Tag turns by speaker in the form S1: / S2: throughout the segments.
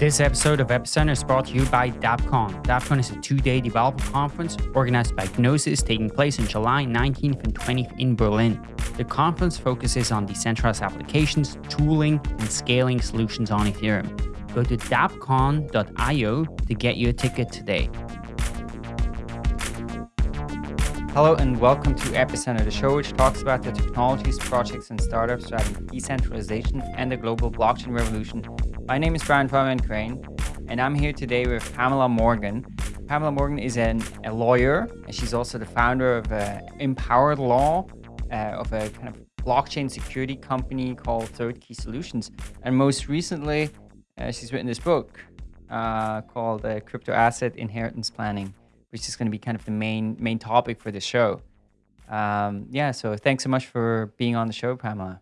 S1: This episode of Epicenter is brought to you by DAppCon. DAppCon is a two-day developer conference organized by Gnosis taking place on July 19th and 20th in Berlin. The conference focuses on decentralized applications, tooling, and scaling solutions on Ethereum. Go to dappcon.io to get your ticket today. Hello and welcome to Epicenter, the show which talks about the technologies, projects, and startups driving decentralization and the global blockchain revolution my name is Brian Fabian Crain, and I'm here today with Pamela Morgan. Pamela Morgan is an, a lawyer, and she's also the founder of uh, Empowered Law, uh, of a kind of blockchain security company called Third Key Solutions. And most recently, uh, she's written this book uh, called uh, Crypto Asset Inheritance Planning, which is going to be kind of the main main topic for the show. Um, yeah, so thanks so much for being on the show, Pamela.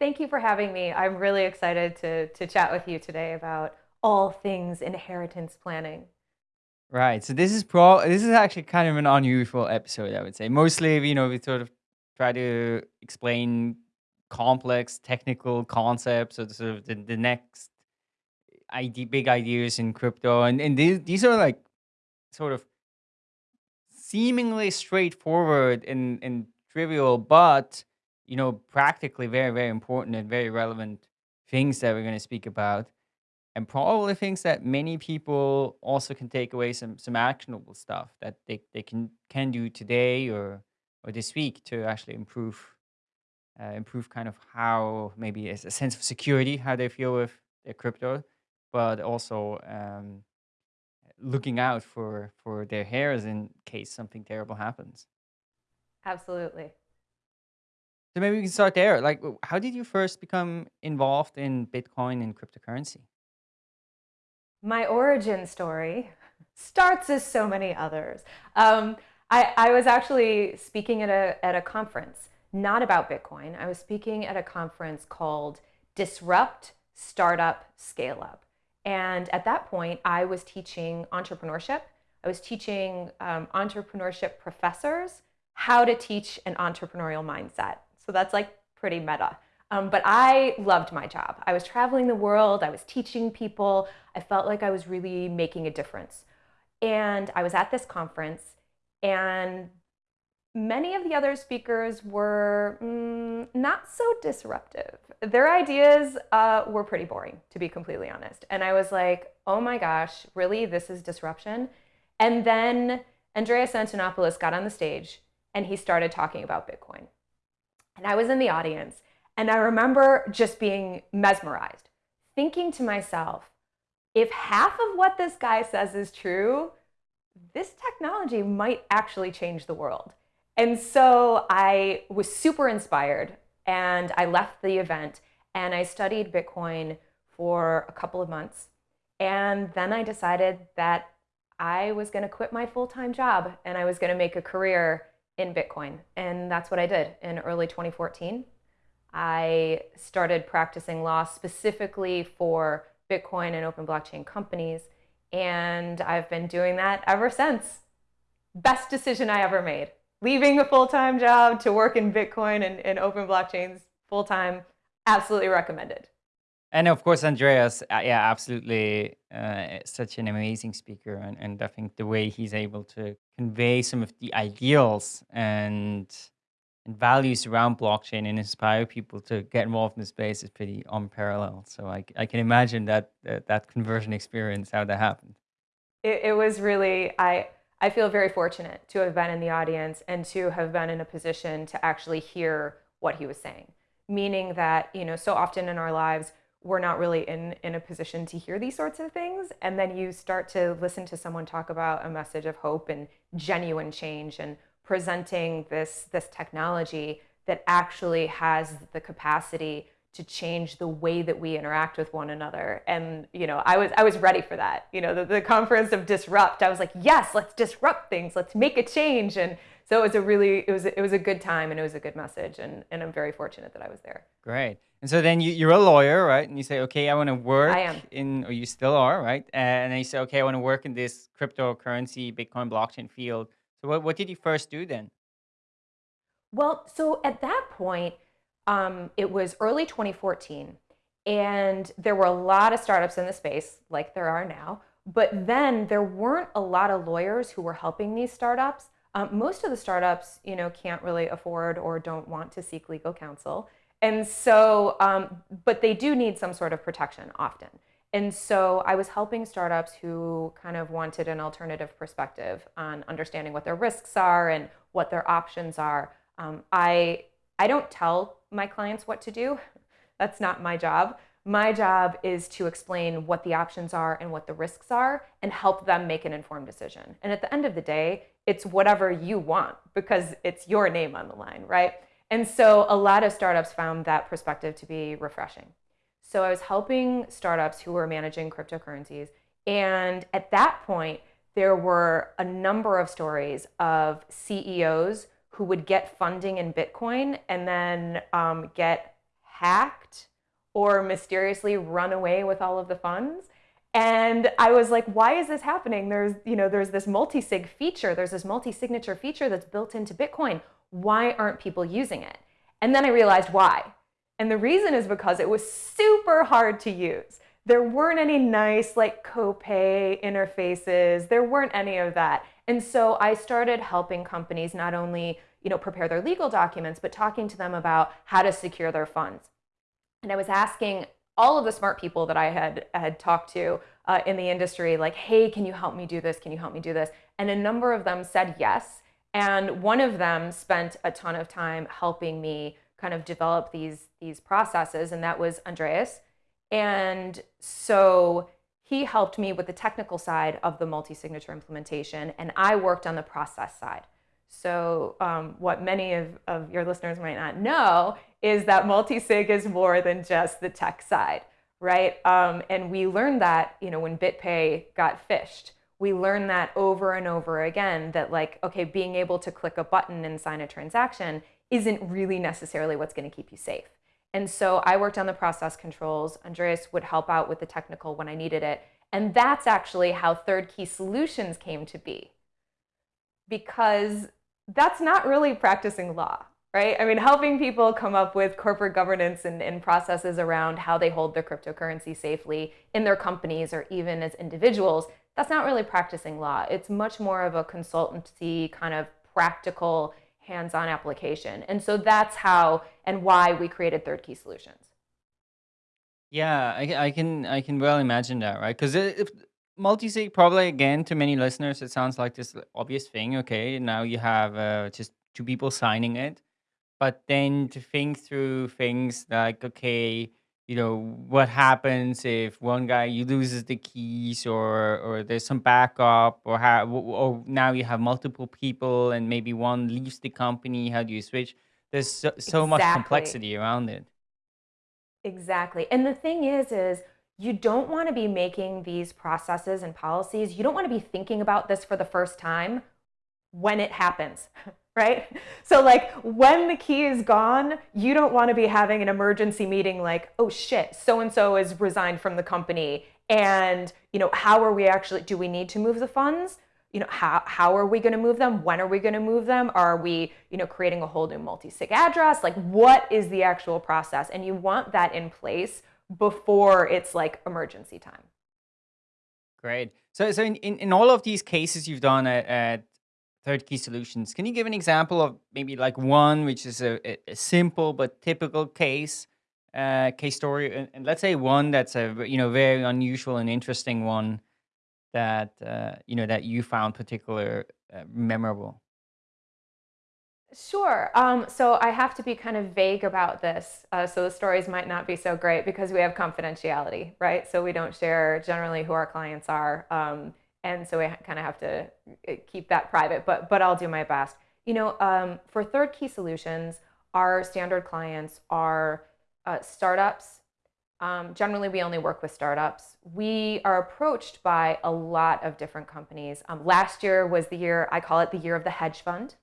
S2: Thank you for having me. I'm really excited to, to chat with you today about all things inheritance planning.
S1: Right. So this is pro this is actually kind of an unusual episode, I would say. Mostly, you know, we sort of try to explain complex technical concepts or sort of the, the next idea, big ideas in crypto. And, and these, these are like sort of seemingly straightforward and, and trivial, but you know, practically very, very important and very relevant things that we're going to speak about. And probably things that many people also can take away some some actionable stuff that they, they can can do today or or this week to actually improve uh, improve kind of how maybe a, a sense of security, how they feel with their crypto, but also um, looking out for for their heirs in case something terrible happens.
S2: Absolutely.
S1: So maybe we can start there. Like, how did you first become involved in Bitcoin and cryptocurrency?
S2: My origin story starts as so many others. Um, I, I was actually speaking at a, at a conference, not about Bitcoin. I was speaking at a conference called Disrupt, Startup, Scale Up. And at that point, I was teaching entrepreneurship. I was teaching um, entrepreneurship professors how to teach an entrepreneurial mindset. So that's like pretty meta. Um, but I loved my job. I was traveling the world, I was teaching people, I felt like I was really making a difference. And I was at this conference, and many of the other speakers were mm, not so disruptive. Their ideas uh, were pretty boring, to be completely honest. And I was like, oh my gosh, really? This is disruption? And then Andreas Antonopoulos got on the stage and he started talking about Bitcoin. And I was in the audience and I remember just being mesmerized, thinking to myself, if half of what this guy says is true, this technology might actually change the world. And so I was super inspired and I left the event and I studied Bitcoin for a couple of months. And then I decided that I was going to quit my full time job and I was going to make a career in Bitcoin. And that's what I did in early 2014. I started practicing law specifically for Bitcoin and open blockchain companies. And I've been doing that ever since. Best decision I ever made. Leaving a full time job to work in Bitcoin and, and open blockchains full time, absolutely recommended.
S1: And of course, Andreas, uh, yeah, absolutely, uh, such an amazing speaker, and, and I think the way he's able to convey some of the ideals and and values around blockchain and inspire people to get involved in the space is pretty unparalleled. So I, I can imagine that, that that conversion experience, how that happened.
S2: It, it was really I. I feel very fortunate to have been in the audience and to have been in a position to actually hear what he was saying. Meaning that, you know, so often in our lives, we're not really in, in a position to hear these sorts of things. And then you start to listen to someone talk about a message of hope and genuine change and presenting this, this technology that actually has the capacity to change the way that we interact with one another. And, you know, I was, I was ready for that. You know, the, the conference of disrupt, I was like, yes, let's disrupt things. Let's make a change. And so it was a really, it was, it was a good time and it was a good message. And, and I'm very fortunate that I was there.
S1: Great. And so then you, you're a lawyer, right? And you say, okay, I want to work
S2: I am.
S1: in, or you still are, right? And then you say, okay, I want to work in this cryptocurrency, Bitcoin blockchain field. So what, what did you first do then?
S2: Well, so at that point, um, it was early 2014, And there were a lot of startups in the space, like there are now. But then there weren't a lot of lawyers who were helping these startups. Um, most of the startups, you know, can't really afford or don't want to seek legal counsel. And so, um, but they do need some sort of protection often. And so I was helping startups who kind of wanted an alternative perspective on understanding what their risks are and what their options are. Um, I, I don't tell my clients what to do. That's not my job. My job is to explain what the options are and what the risks are and help them make an informed decision. And at the end of the day, it's whatever you want because it's your name on the line, right? And so a lot of startups found that perspective to be refreshing. So I was helping startups who were managing cryptocurrencies. And at that point, there were a number of stories of CEOs who would get funding in Bitcoin and then um, get hacked or mysteriously run away with all of the funds. And I was like, why is this happening? There's, you know, there's this multi-sig feature, there's this multi-signature feature that's built into Bitcoin. Why aren't people using it? And then I realized why. And the reason is because it was super hard to use. There weren't any nice like Copay interfaces. There weren't any of that. And so I started helping companies not only, you know, prepare their legal documents, but talking to them about how to secure their funds. And I was asking all of the smart people that I had had talked to uh, in the industry, like, hey, can you help me do this? Can you help me do this? And a number of them said yes. And one of them spent a ton of time helping me kind of develop these, these processes, and that was Andreas. And so he helped me with the technical side of the multi-signature implementation, and I worked on the process side. So um, what many of, of your listeners might not know is that multi-sig is more than just the tech side, right? Um, and we learned that, you know, when BitPay got phished, we learned that over and over again that like, okay, being able to click a button and sign a transaction isn't really necessarily what's going to keep you safe. And so I worked on the process controls. Andreas would help out with the technical when I needed it. And that's actually how Third Key Solutions came to be. Because that's not really practicing law, right? I mean, helping people come up with corporate governance and, and, processes around how they hold their cryptocurrency safely in their companies or even as individuals, that's not really practicing law. It's much more of a consultancy kind of practical hands-on application. And so that's how and why we created Third Key Solutions.
S1: Yeah, I, I can I can well imagine that, right? Because multi-sig probably again to many listeners it sounds like this obvious thing okay now you have uh, just two people signing it. But then to think through things like okay you know what happens if one guy you loses the keys or or there's some backup or how or now you have multiple people and maybe one leaves the company how do you switch? There's so, so exactly. much complexity around it.
S2: Exactly. And the thing is is you don't want to be making these processes and policies, you don't want to be thinking about this for the first time when it happens, right? So like when the key is gone, you don't want to be having an emergency meeting like, oh shit, so-and-so is resigned from the company. And, you know, how are we actually, do we need to move the funds? You know, how, how are we going to move them? When are we going to move them? Are we, you know, creating a whole new multi-sig address? Like what is the actual process? And you want that in place before it's like emergency time.
S1: Great. So, so in, in, in all of these cases you've done at, at Third Key Solutions, can you give an example of maybe like one which is a, a simple but typical case uh, case story, and, and, let's say one that's a you know very unusual and interesting one that uh, you know that you found particular uh, memorable.
S2: Sure. Um, so I have to be kind of vague about this. Uh, so the stories might not be so great because we have confidentiality, right? So we don't share generally who our clients are. Um, and so we kind of have to uh, keep that private, but, but I'll do my best. You know, um, for Third Key Solutions, our standard clients are uh, startups. Um, generally, we only work with startups. We are approached by a lot of different companies. Um, last year was the year, I call it the year of the hedge fund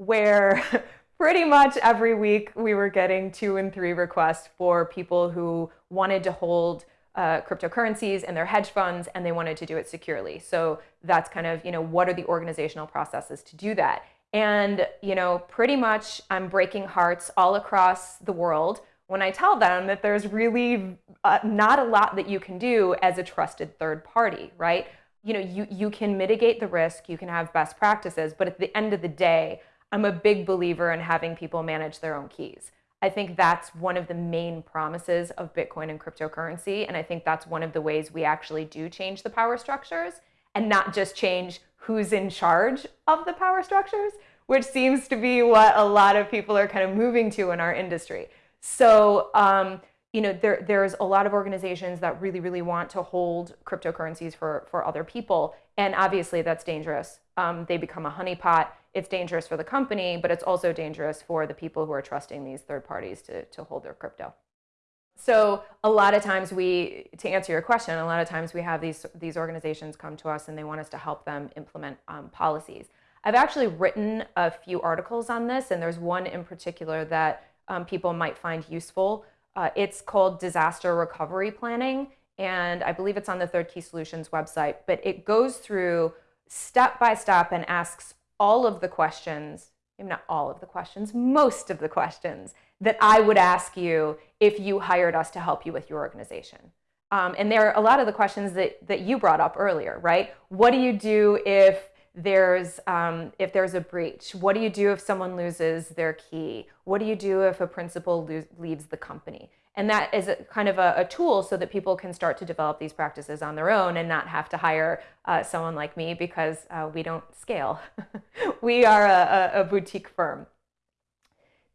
S2: where pretty much every week we were getting two and three requests for people who wanted to hold uh, cryptocurrencies and their hedge funds and they wanted to do it securely. So that's kind of, you know, what are the organizational processes to do that? And, you know, pretty much I'm breaking hearts all across the world when I tell them that there's really uh, not a lot that you can do as a trusted third party, right? You know, you, you can mitigate the risk, you can have best practices, but at the end of the day, I'm a big believer in having people manage their own keys. I think that's one of the main promises of Bitcoin and cryptocurrency. And I think that's one of the ways we actually do change the power structures and not just change who's in charge of the power structures, which seems to be what a lot of people are kind of moving to in our industry. So, um, you know, there, there's a lot of organizations that really, really want to hold cryptocurrencies for, for other people. And obviously that's dangerous. Um, they become a honeypot. It's dangerous for the company, but it's also dangerous for the people who are trusting these third parties to, to hold their crypto. So a lot of times we, to answer your question, a lot of times we have these, these organizations come to us and they want us to help them implement um, policies. I've actually written a few articles on this, and there's one in particular that um, people might find useful. Uh, it's called Disaster Recovery Planning, and I believe it's on the Third Key Solutions website, but it goes through step by step and asks all of the questions, maybe not all of the questions, most of the questions that I would ask you if you hired us to help you with your organization. Um, and there are a lot of the questions that, that you brought up earlier, right? What do you do if there's um, if there's a breach what do you do if someone loses their key? What do you do if a principal leaves the company? And that is a, kind of a, a, tool so that people can start to develop these practices on their own and not have to hire uh, someone like me because uh, we don't scale. We are a, a, boutique firm.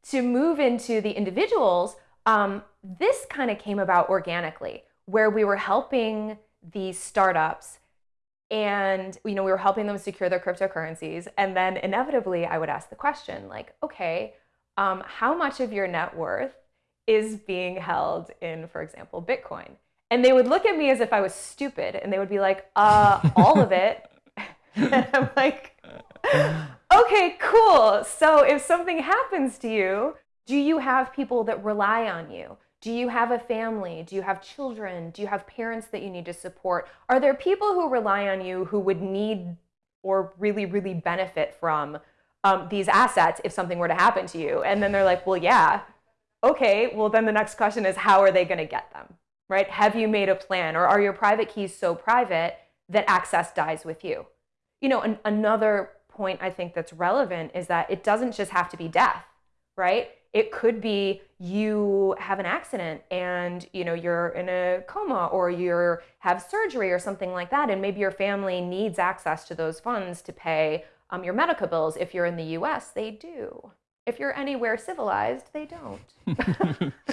S2: To move into the individuals um, this kind of came about organically where we were helping these startups and you know we were helping them secure their cryptocurrencies. And then inevitably i would ask the question like okay um, how much of your net worth is being held in for example bitcoin? And they would look at me as if i was stupid and they would be like uh all of it. And i'm like okay cool. So if something happens to you do you have people that rely on you do you have a family? Do you have children? Do you have parents that you need to support? Are there people who rely on you who would need or really, really benefit from um, these assets if something were to happen to you? And then they're like, well, yeah. Okay, well, then the next question is how are they going to get them? Right? Have you made a plan? Or are your private keys so private that access dies with you? You know, an, another point I think that's relevant is that it doesn't just have to be death, right? It could be you have an accident and you know you're in a coma or you have surgery or something like that. And maybe your family needs access to those funds to pay um, your medical bills. If you're in the us they do. If you're anywhere civilized they don't.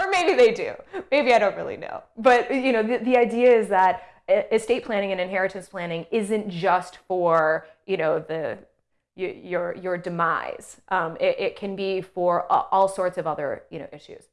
S2: Or maybe they do. Maybe i don't really know. But you know the, the idea is that estate planning and inheritance planning isn't just for you know the your your demise. Um, it, it, can be for all sorts of other you know issues.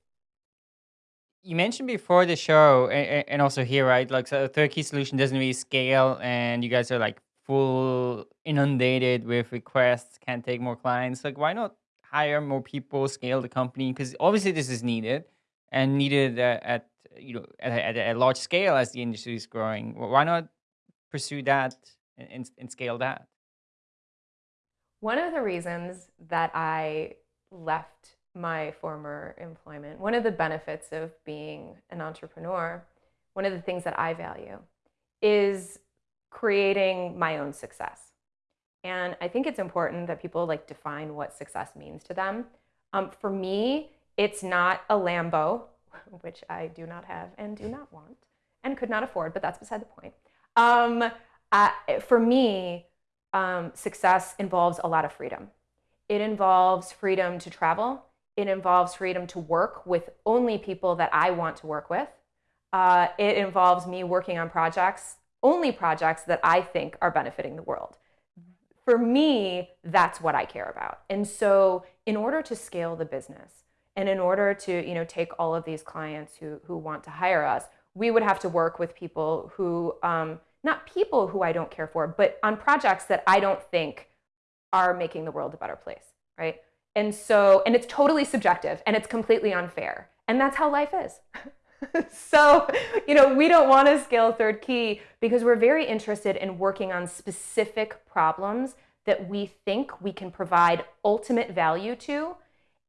S1: You mentioned before the show, and, also here, right? Like, so third key solution doesn't really scale, and you guys are like full inundated with requests, can't take more clients. Like, why not hire more people, scale the company? Because obviously this is needed, and needed at you know at, at, a large scale as the industry is growing. Why not pursue that and, and scale that?
S2: One of the reasons that I left my former employment, one of the benefits of being an entrepreneur, one of the things that I value is creating my own success. And I think it's important that people like define what success means to them. Um, for me, it's not a Lambo, which I do not have and do not want and could not afford, but that's beside the point. Um, for me, um, success involves a lot of freedom. It involves freedom to travel. It involves freedom to work with only people that I want to work with. Uh, it involves me working on projects, only projects that I think are benefiting the world. For me, that's what I care about. And so, in order to scale the business, and in order to you know take all of these clients who who want to hire us, we would have to work with people who um, not people who I don't care for, but on projects that I don't think are making the world a better place, right? And so, and it's totally subjective and it's completely unfair. And that's how life is. so, you know, we don't want to scale third key because we're very interested in working on specific problems that we think we can provide ultimate value to.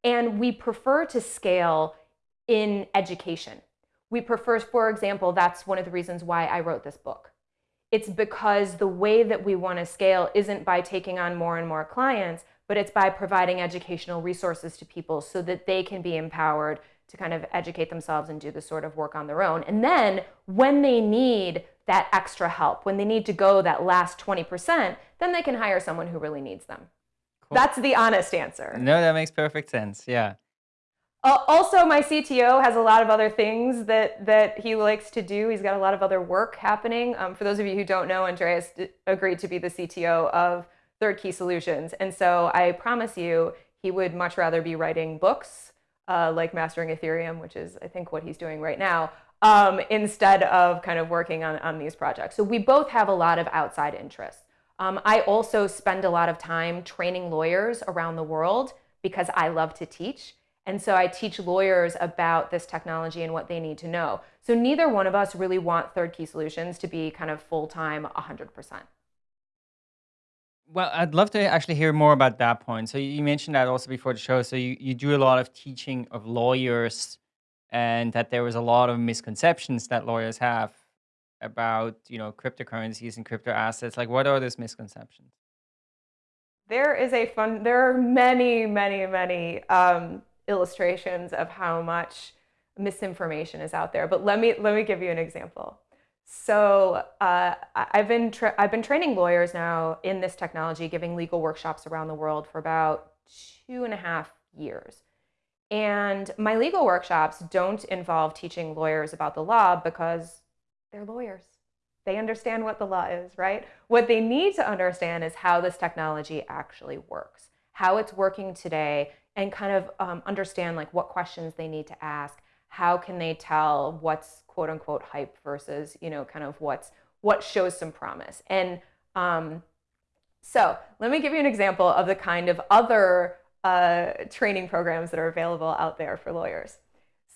S2: And we prefer to scale in education. We prefer, for example, that's one of the reasons why I wrote this book. It's because the way that we want to scale isn't by taking on more and more clients, but it's by providing educational resources to people so that they can be empowered to kind of educate themselves and do this sort of work on their own. And then when they need that extra help, when they need to go that last 20%, then they can hire someone who really needs them. Cool. That's the honest answer.
S1: No, that makes perfect sense. Yeah.
S2: Uh, also, my CTO has a lot of other things that, that he likes to do. He's got a lot of other work happening. Um, for those of you who don't know, Andreas agreed to be the CTO of Third Key Solutions. And so I promise you, he would much rather be writing books uh, like Mastering Ethereum, which is, I think, what he's doing right now, um, instead of kind of working on, on these projects. So we both have a lot of outside interests. Um, I also spend a lot of time training lawyers around the world because I love to teach. And so I teach lawyers about this technology and what they need to know. So neither one of us really want third key solutions to be kind of full time 100%.
S1: Well, I'd love to actually hear more about that point. So you mentioned that also before the show. So you, you do a lot of teaching of lawyers and that there was a lot of misconceptions that lawyers have about, you know, cryptocurrencies and crypto assets. Like what are those misconceptions?
S2: There is a fun, there are many, many, many um, illustrations of how much misinformation is out there. But let me, let me give you an example. So uh, I've been I've been training lawyers now in this technology, giving legal workshops around the world for about two and a half years. And my legal workshops don't involve teaching lawyers about the law because they're lawyers. They understand what the law is, right? What they need to understand is how this technology actually works, how it's working today, and kind of um, understand like what questions they need to ask. How can they tell what's quote unquote hype versus you know kind of what's what shows some promise? And um, so let me give you an example of the kind of other uh, training programs that are available out there for lawyers.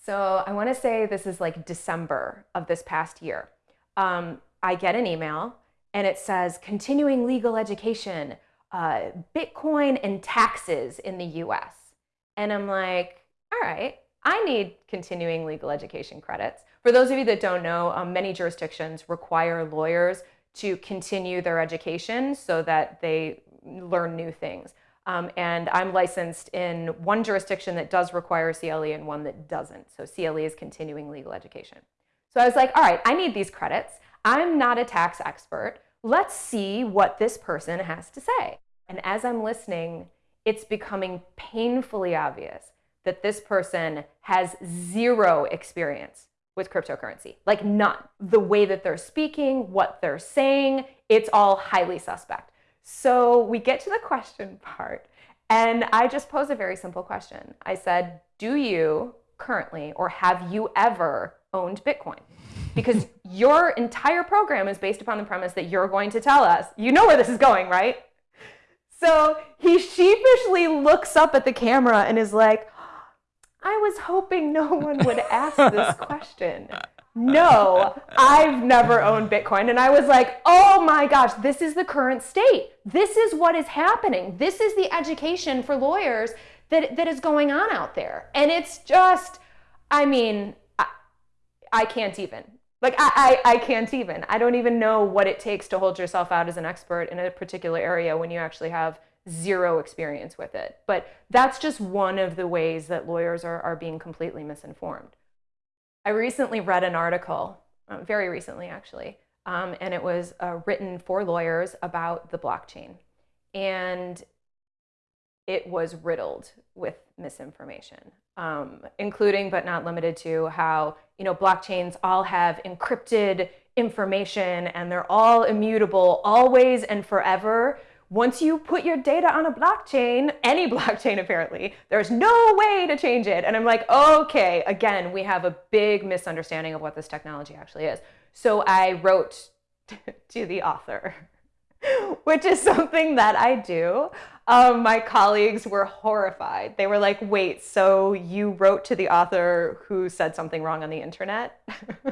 S2: So i want to say this is like december of this past year. Um, i get an email and it says continuing legal education uh, bitcoin and taxes in the us and i'm like all right I need continuing legal education credits. For those of you that don't know, um, many jurisdictions require lawyers to continue their education so that they learn new things. Um, and I'm licensed in one jurisdiction that does require CLE and one that doesn't. So CLE is continuing legal education. So I was like, all right, I need these credits. I'm not a tax expert. Let's see what this person has to say. And as I'm listening, it's becoming painfully obvious that this person has zero experience with cryptocurrency, like none. The way that they're speaking, what they're saying, it's all highly suspect. So we get to the question part, and I just pose a very simple question. I said, Do you currently or have you ever owned Bitcoin? Because your entire program is based upon the premise that you're going to tell us, you know where this is going, right? So he sheepishly looks up at the camera and is like, I was hoping no one would ask this question. No, I've never owned Bitcoin. And I was like, oh my gosh, this is the current state. This is what is happening. This is the education for lawyers that, that is going on out there. And it's just, I mean, I, I can't even. Like, I, I, I can't even. I don't even know what it takes to hold yourself out as an expert in a particular area when you actually have zero experience with it. But that's just one of the ways that lawyers are, are being completely misinformed. I recently read an article, uh, very recently actually, um, and it was uh, written for lawyers about the blockchain. And it was riddled with misinformation, um, including but not limited to how you know blockchains all have encrypted information and they're all immutable always and forever once you put your data on a blockchain, any blockchain apparently, there's no way to change it. And I'm like, okay, again, we have a big misunderstanding of what this technology actually is. So I wrote to the author, which is something that I do. Um, my colleagues were horrified. They were like, wait, so you wrote to the author who said something wrong on the internet?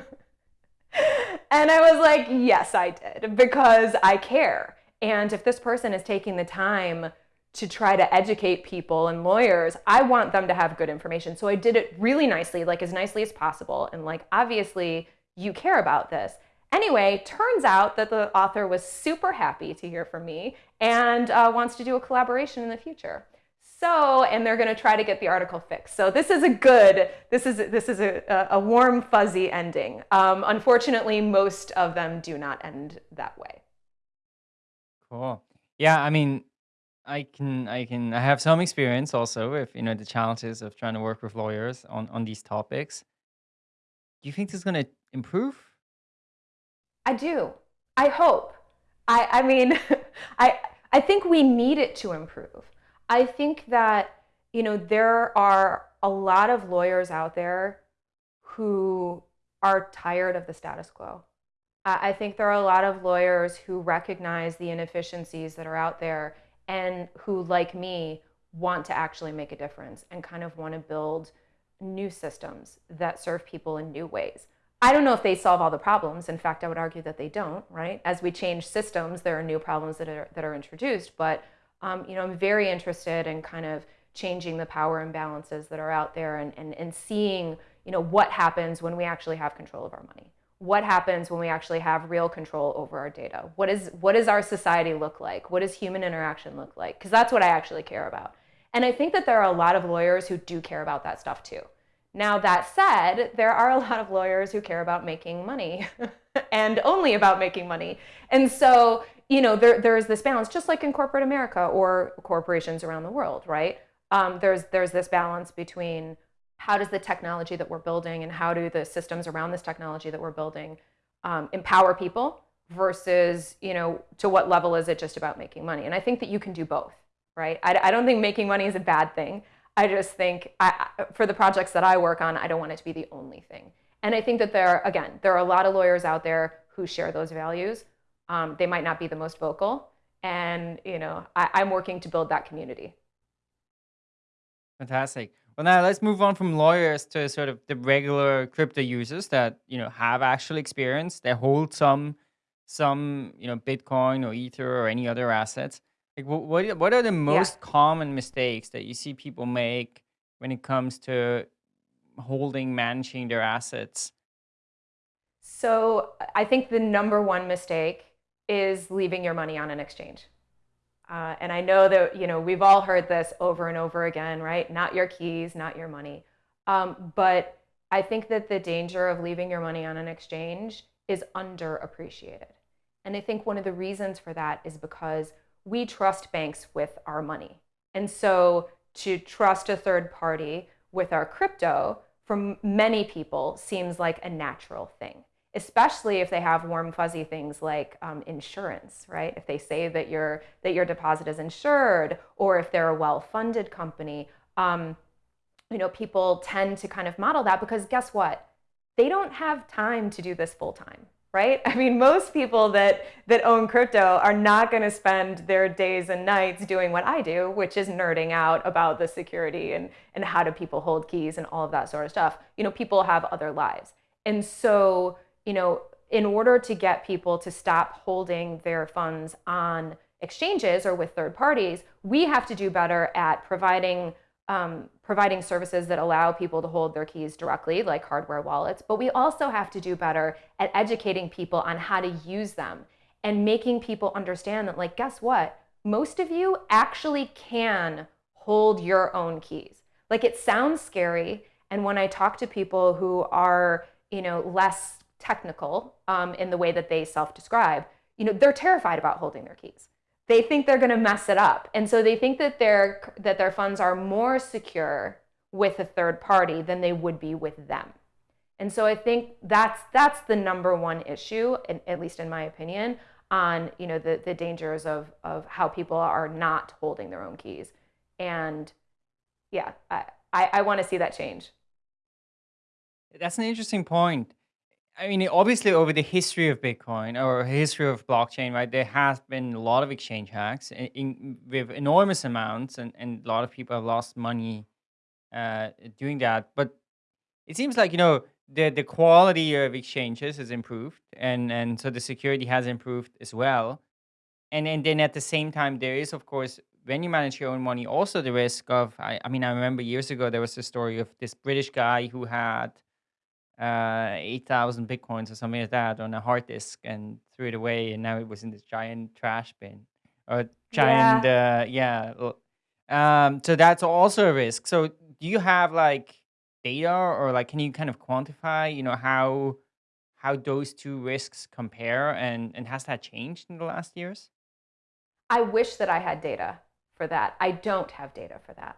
S2: and I was like, yes, I did, because I care. And if this person is taking the time to try to educate people and lawyers, I want them to have good information. So I did it really nicely, like as nicely as possible. And like, obviously, you care about this. Anyway, turns out that the author was super happy to hear from me and uh, wants to do a collaboration in the future. So, and they're going to try to get the article fixed. So this is a good, this is this is a, a warm fuzzy ending. Um, unfortunately, most of them do not end that way.
S1: Cool. Yeah, I mean, I can I can I have some experience also with you know the challenges of trying to work with lawyers on on these topics. Do you think this is going to improve?
S2: I do. I hope. I I mean, I I think we need it to improve. I think that you know there are a lot of lawyers out there who are tired of the status quo. I I think there are a lot of lawyers who recognize the inefficiencies that are out there and who, like me, want to actually make a difference and kind of want to build new systems that serve people in new ways. I don't know if they solve all the problems. In fact, I would argue that they don't, right? As we change systems, there are new problems that are, that are introduced. But, um, you know, I'm very interested in kind of changing the power imbalances that are out there and, and, and seeing, you know, what happens when we actually have control of our money what happens when we actually have real control over our data? What is what does our society look like? What does human interaction look like? Because that's what I actually care about. And I think that there are a lot of lawyers who do care about that stuff too. Now that said, there are a lot of lawyers who care about making money and only about making money. And so, you know, there, there is this balance, just like in corporate America or corporations around the world, right? Um, there's there's this balance between how does the technology that we're building and how do the systems around this technology that we're building um, empower people versus you know to what level is it just about making money and i think that you can do both right i, I don't think making money is a bad thing i just think I, for the projects that i work on i don't want it to be the only thing and i think that there are, again there are a lot of lawyers out there who share those values um, they might not be the most vocal and you know I, i'm working to build that community
S1: Fantastic. Well, now let's move on from lawyers to sort of the regular crypto users that you know have actual experience. They hold some some you know Bitcoin or Ether or any other assets. Like, what are- what are the
S2: yeah
S1: most common mistakes that you see people make when it comes to holding, managing their assets?
S2: so i think the number one mistake is leaving your money on an exchange Uh, and I know that you know we've all heard this over and over again, right? Not your keys, not your money. Um, but I think that the danger of leaving your money on an exchange is underappreciated. And I think one of the reasons for that is because we trust banks with our money. And so to trust a third party with our crypto for many people seems like a natural thing especially if they have warm fuzzy things like um, insurance right? If they say that your that your deposit is insured or if they're a well-funded company um, you know people tend to kind of model that because guess what? They don't have time to do this full time right? I mean most people that that own crypto are not going to spend their days and nights doing what i do which is nerding out about the security and and how do people hold keys and all of that sort of stuff. You know people have other lives. And so you know, in order to get people to stop holding their funds on exchanges or with third parties, we have to do better at providing um, providing services that allow people to hold their keys directly, like hardware wallets. But we also have to do better at educating people on how to use them and making people understand that, like, guess what? Most of you actually can hold your own keys. Like, it sounds scary. And when I talk to people who are, you know, less technical um, in the way that they self-describe, you know, they're terrified about holding their keys. They think they're going to mess it up, and so they think that their that their funds are more secure with a third party than they would be with them. And so I think that's that's the number one issue, at least in my opinion, on you know the the dangers of of how people are not holding their own keys. And yeah, I I, I want to see that change.
S1: That's an interesting point. I mean, obviously, over the history of Bitcoin or history of blockchain, right, there has been a lot of exchange hacks in, in, with enormous amounts, and, and a lot of people have lost money uh, doing that. But it seems like you know the the quality of exchanges has improved, and and so the security has improved as well. And and then at the same time, there is of course
S3: when you manage your own money, also the risk of, I, I mean, I remember years ago, there was a story of this British guy who had uh, 8,000 Bitcoins or something like that on a hard disk and threw it away. And now it was in this giant trash bin or giant, yeah. Uh, yeah. Um, so that's also a risk. So do you have like data or like, can you kind of quantify, you know, how, how those two risks compare and, and has that changed in the last years?
S2: I wish that I had data for that. I don't have data for that.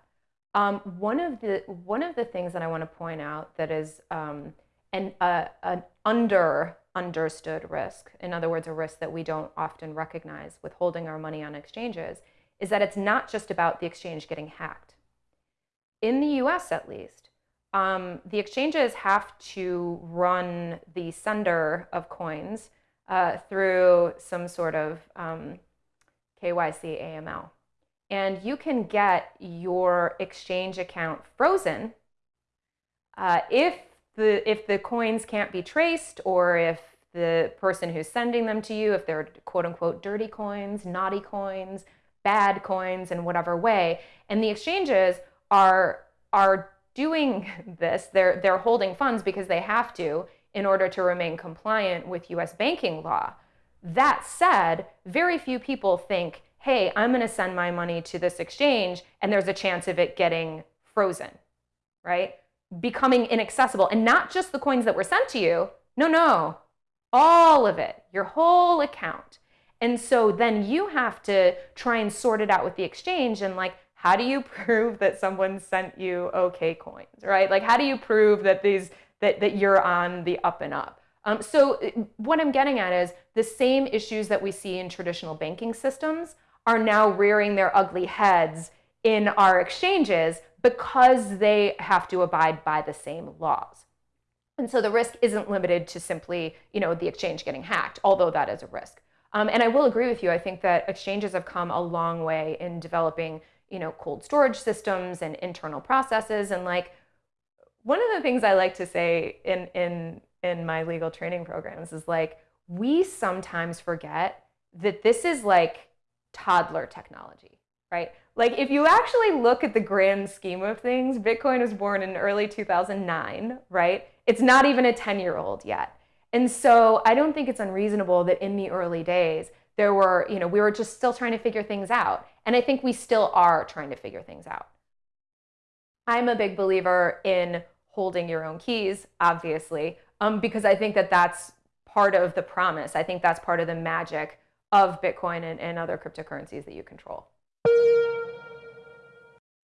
S2: Um, one of the one of the things that I want to point out that is um, an, an under understood risk, in other words, a risk that we don't often recognize with holding our money on exchanges, is that it's not just about the exchange getting hacked. In the US, at least, um, the exchanges have to run the sender of coins uh, through some sort of um, KYC AML. And you can get your exchange account frozen uh, if the if the coins can't be traced or if the person who's sending them to you, if they're quote unquote dirty coins, naughty coins, bad coins in whatever way. And the exchanges are are doing this. They're they're holding funds because they have to in order to remain compliant with US banking law. That said, very few people think, hey, I'm going to send my money to this exchange and there's a chance of it getting frozen, right? Becoming inaccessible. And not just the coins that were sent to you. No, no, all of it, your whole account. And so then you have to try and sort it out with the exchange and like, how do you prove that someone sent you okay coins, right? Like, how do you prove that these that that you're on the up and up? Um, so uh, what I'm getting at is the same issues that we see in traditional banking systems are now rearing their ugly heads in our exchanges because they have to abide by the same laws. And so the risk isn't limited to simply, you know, the exchange getting hacked, although that is a risk. Um, and I will agree with you. I think that exchanges have come a long way in developing, you know, cold storage systems and internal processes. And like one of the things I like to say in in in my legal training programs is like we sometimes forget that this is like toddler technology, right? Like if you actually look at the grand scheme of things, Bitcoin was born in early 2009, right? It's not even a 10 year old yet. And so I don't think it's unreasonable that in the early days, there were, you know, we were just still trying to figure things out. And I think we still are trying to figure things out. I'm a big believer in holding your own keys, obviously, um, because I think that that's part of the promise. I think that's part of the magic of Bitcoin and, and other cryptocurrencies that you control.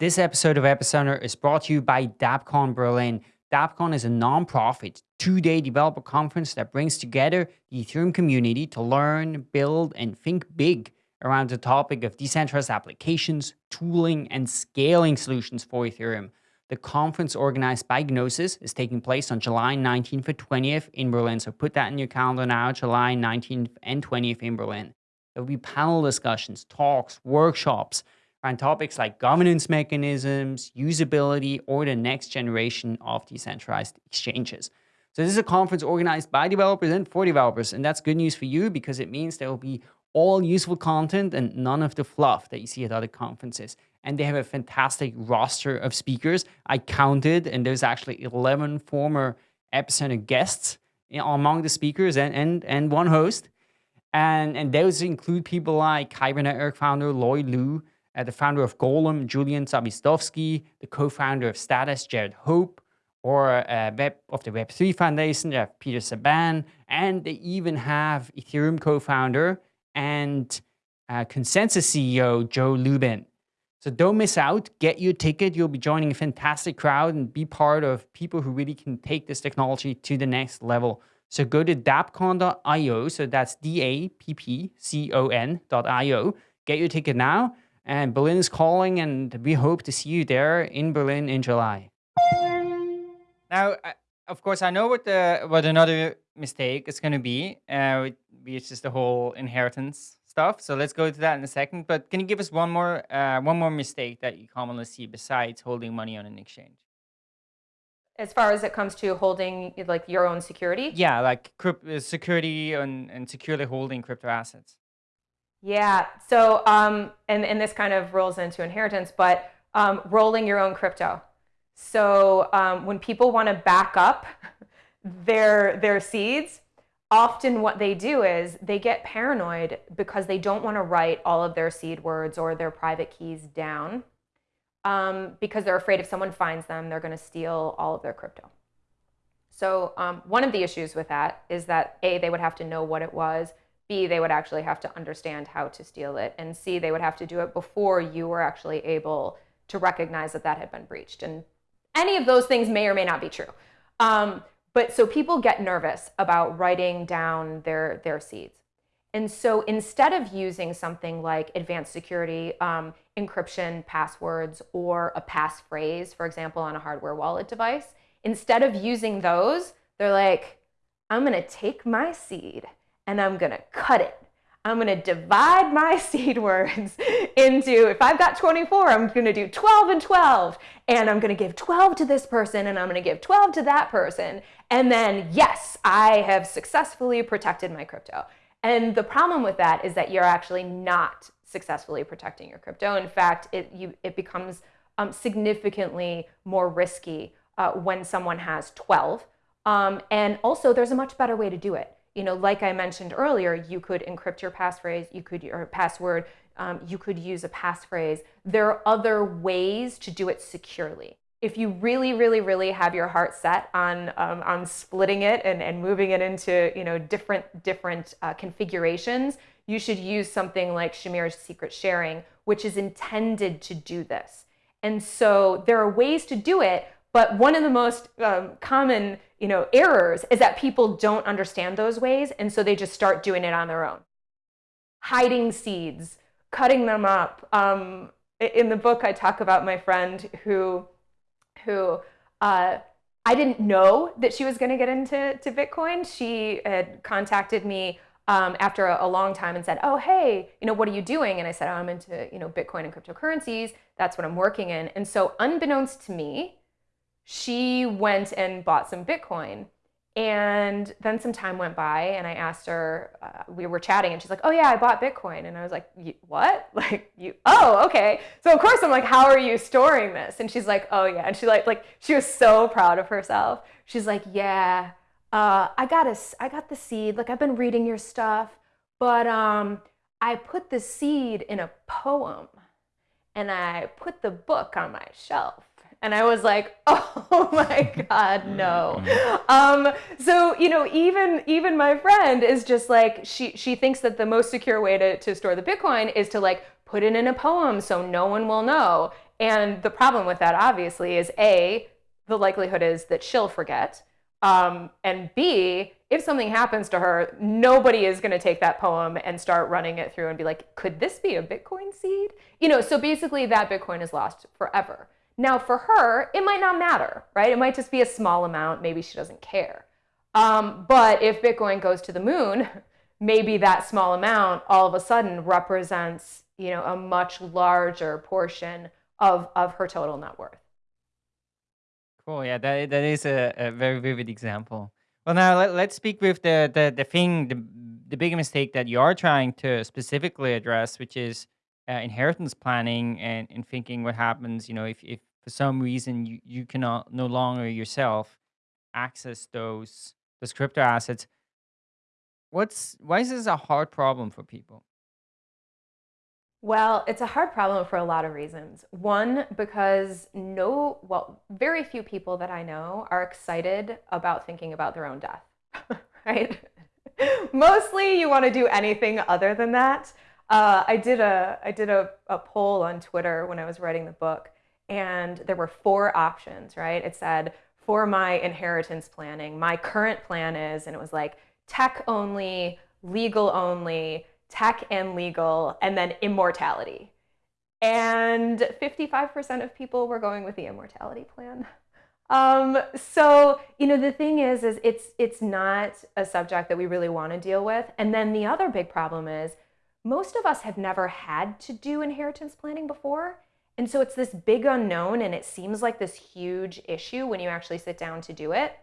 S3: This episode of Epicenter is brought to you by DAppCon Berlin. DAppCon is a non-profit two-day developer conference that brings together the Ethereum community to learn, build, and think big around the topic of decentralized applications, tooling, and scaling solutions for Ethereum. The conference organized by Gnosis is taking place on July 19th and 20th in Berlin. So put that in your calendar now, July 19th and 20th in Berlin. There will be panel discussions, talks, workshops around topics like governance mechanisms, usability, or the next generation of decentralized exchanges. So this is a conference organized by developers and for developers. And that's good news for you because it means there will be all useful content and none of the fluff that you see at other conferences and they have a fantastic roster of speakers. I counted, and there's actually 11 former Epicenter guests eh, among the speakers and, and, and one host. And, and those include people like Kyber Network founder Loi Luu, uh, the founder of Golem, Julian Zawistowski, the co-founder of Status, Jarrad Hope, or uh, Web of the Web3 Foundation, have Peter Czaban, and they even have Ethereum co-founder and uh, ConsenSys CEO Joe Lubin. So don't miss out. Get your ticket. You'll be joining a fantastic crowd and be part of people who really can take this technology to the next level. So go to dappcon.io. So that's D-A-P-P-C-O-N.io. Get your ticket now. And Berlin is calling, and we hope to see you there in Berlin in July. Now, of course, I know what the what another mistake is going to be, uh, which is the whole inheritance stuff. So let's go to that in a second. But can you give us one more uh, one more mistake that you commonly see besides holding money on an exchange?
S2: As far as it comes to holding like your own security?
S3: Yeah, like uh, security and, and securely holding crypto assets.
S2: Yeah. So, um, and, and this kind of rolls into inheritance, but um, rolling your own crypto. So um, when people want to back up their their seeds, often what they do is they get paranoid because they don't want to write all of their seed words or their private keys down um, because they're afraid if someone finds them, they're going to steal all of their crypto. So um, one of the issues with that is that A, they would have to know what it was. B, they would actually have to understand how to steal it. And C, they would have to do it before you were actually able to recognize that that had been breached. And any of those things may or may not be true. Um, but so people get nervous about writing down their, their seeds. And so instead of using something like advanced security, um, encryption, passwords, or a passphrase, for example, on a hardware wallet device, instead of using those, they're like, I'm going to take my seed and I'm going to cut it. I'm going to divide my seed words into, if I've got 24, I'm going to do 12 and 12. And I'm going to give 12 to this person and I'm going to give 12 to that person. And then, yes, I have successfully protected my crypto. And the problem with that is that you're actually not successfully protecting your crypto. In fact, it, you, it becomes um, significantly more risky uh, when someone has 12. Um, and also, there's a much better way to do it. You know, like I mentioned earlier, you could encrypt your passphrase, you could your password, um, you could use a passphrase. There are other ways to do it securely. If you really, really, really have your heart set on um, on splitting it and, and moving it into you know different different uh, configurations, you should use something like Shamir's secret sharing, which is intended to do this. And so there are ways to do it, but one of the most um, common you know, errors is that people don't understand those ways, and so they just start doing it on their own. Hiding seeds, cutting them up. Um, in the book, I talk about my friend who, who uh, I didn't know that she was going to get into to Bitcoin. She had contacted me um, after a, a, long time and said, "Oh, hey, you know, what are you doing?" And I said, oh, "I'm into you know Bitcoin and cryptocurrencies. That's what I'm working in." And so, unbeknownst to me, she went and bought some Bitcoin. And then some time went by, and I asked her, uh, we were chatting, and she's like, Oh, yeah, I bought Bitcoin. And I was like, What? Like, you, oh, okay. So, of course, I'm like, How are you storing this? And she's like, Oh, yeah. And she, like, like she was so proud of herself. She's like, Yeah, uh, I, got a, I got the seed. Like, I've been reading your stuff, but um, I put the seed in a poem, and I put the book on my shelf and I was like, oh my God, no. Mm-hmm. Um, so, you know, even even my friend is just like, she she thinks that the most secure way to, to store the Bitcoin is to like put it in a poem so no one will know. And the problem with that obviously is A, the likelihood is that she'll forget. Um, and B, if something happens to her, nobody is going to take that poem and start running it through and be like, could this be a Bitcoin seed? You know, so basically that Bitcoin is lost forever. Now, for her, it might not matter, right? It might just be a small amount. Maybe she doesn't care. Um, but if Bitcoin goes to the moon, maybe that small amount all of a sudden represents, you know, a much larger portion of, of her total net worth.
S1: Cool. Yeah, that, that is a, a very vivid example. Well, now let, let's speak with the, the, the thing, the, the big mistake that you are trying to specifically address, which is uh, inheritance planning and, and thinking what happens, you know, if, if for some reason you, you cannot no longer yourself access those those crypto assets. What's why is this a hard problem for people?
S2: Well it's a hard problem for a lot of reasons. One because no well very few people that i know are excited about thinking about their own death right? Mostly you want to do anything other than that. Uh, i did a i did a, a poll on twitter when i was writing the book and there were four options, right? It said, for my inheritance planning, my current plan is, and it was like tech only, legal only, tech and legal, and then immortality. And 55% of people were going with the immortality plan. Um, so, you know, the thing is, is it's, it's not a subject that we really want to deal with. And then the other big problem is most of us have never had to do inheritance planning before. And so it's this big unknown, and it seems like this huge issue when you actually sit down to do it.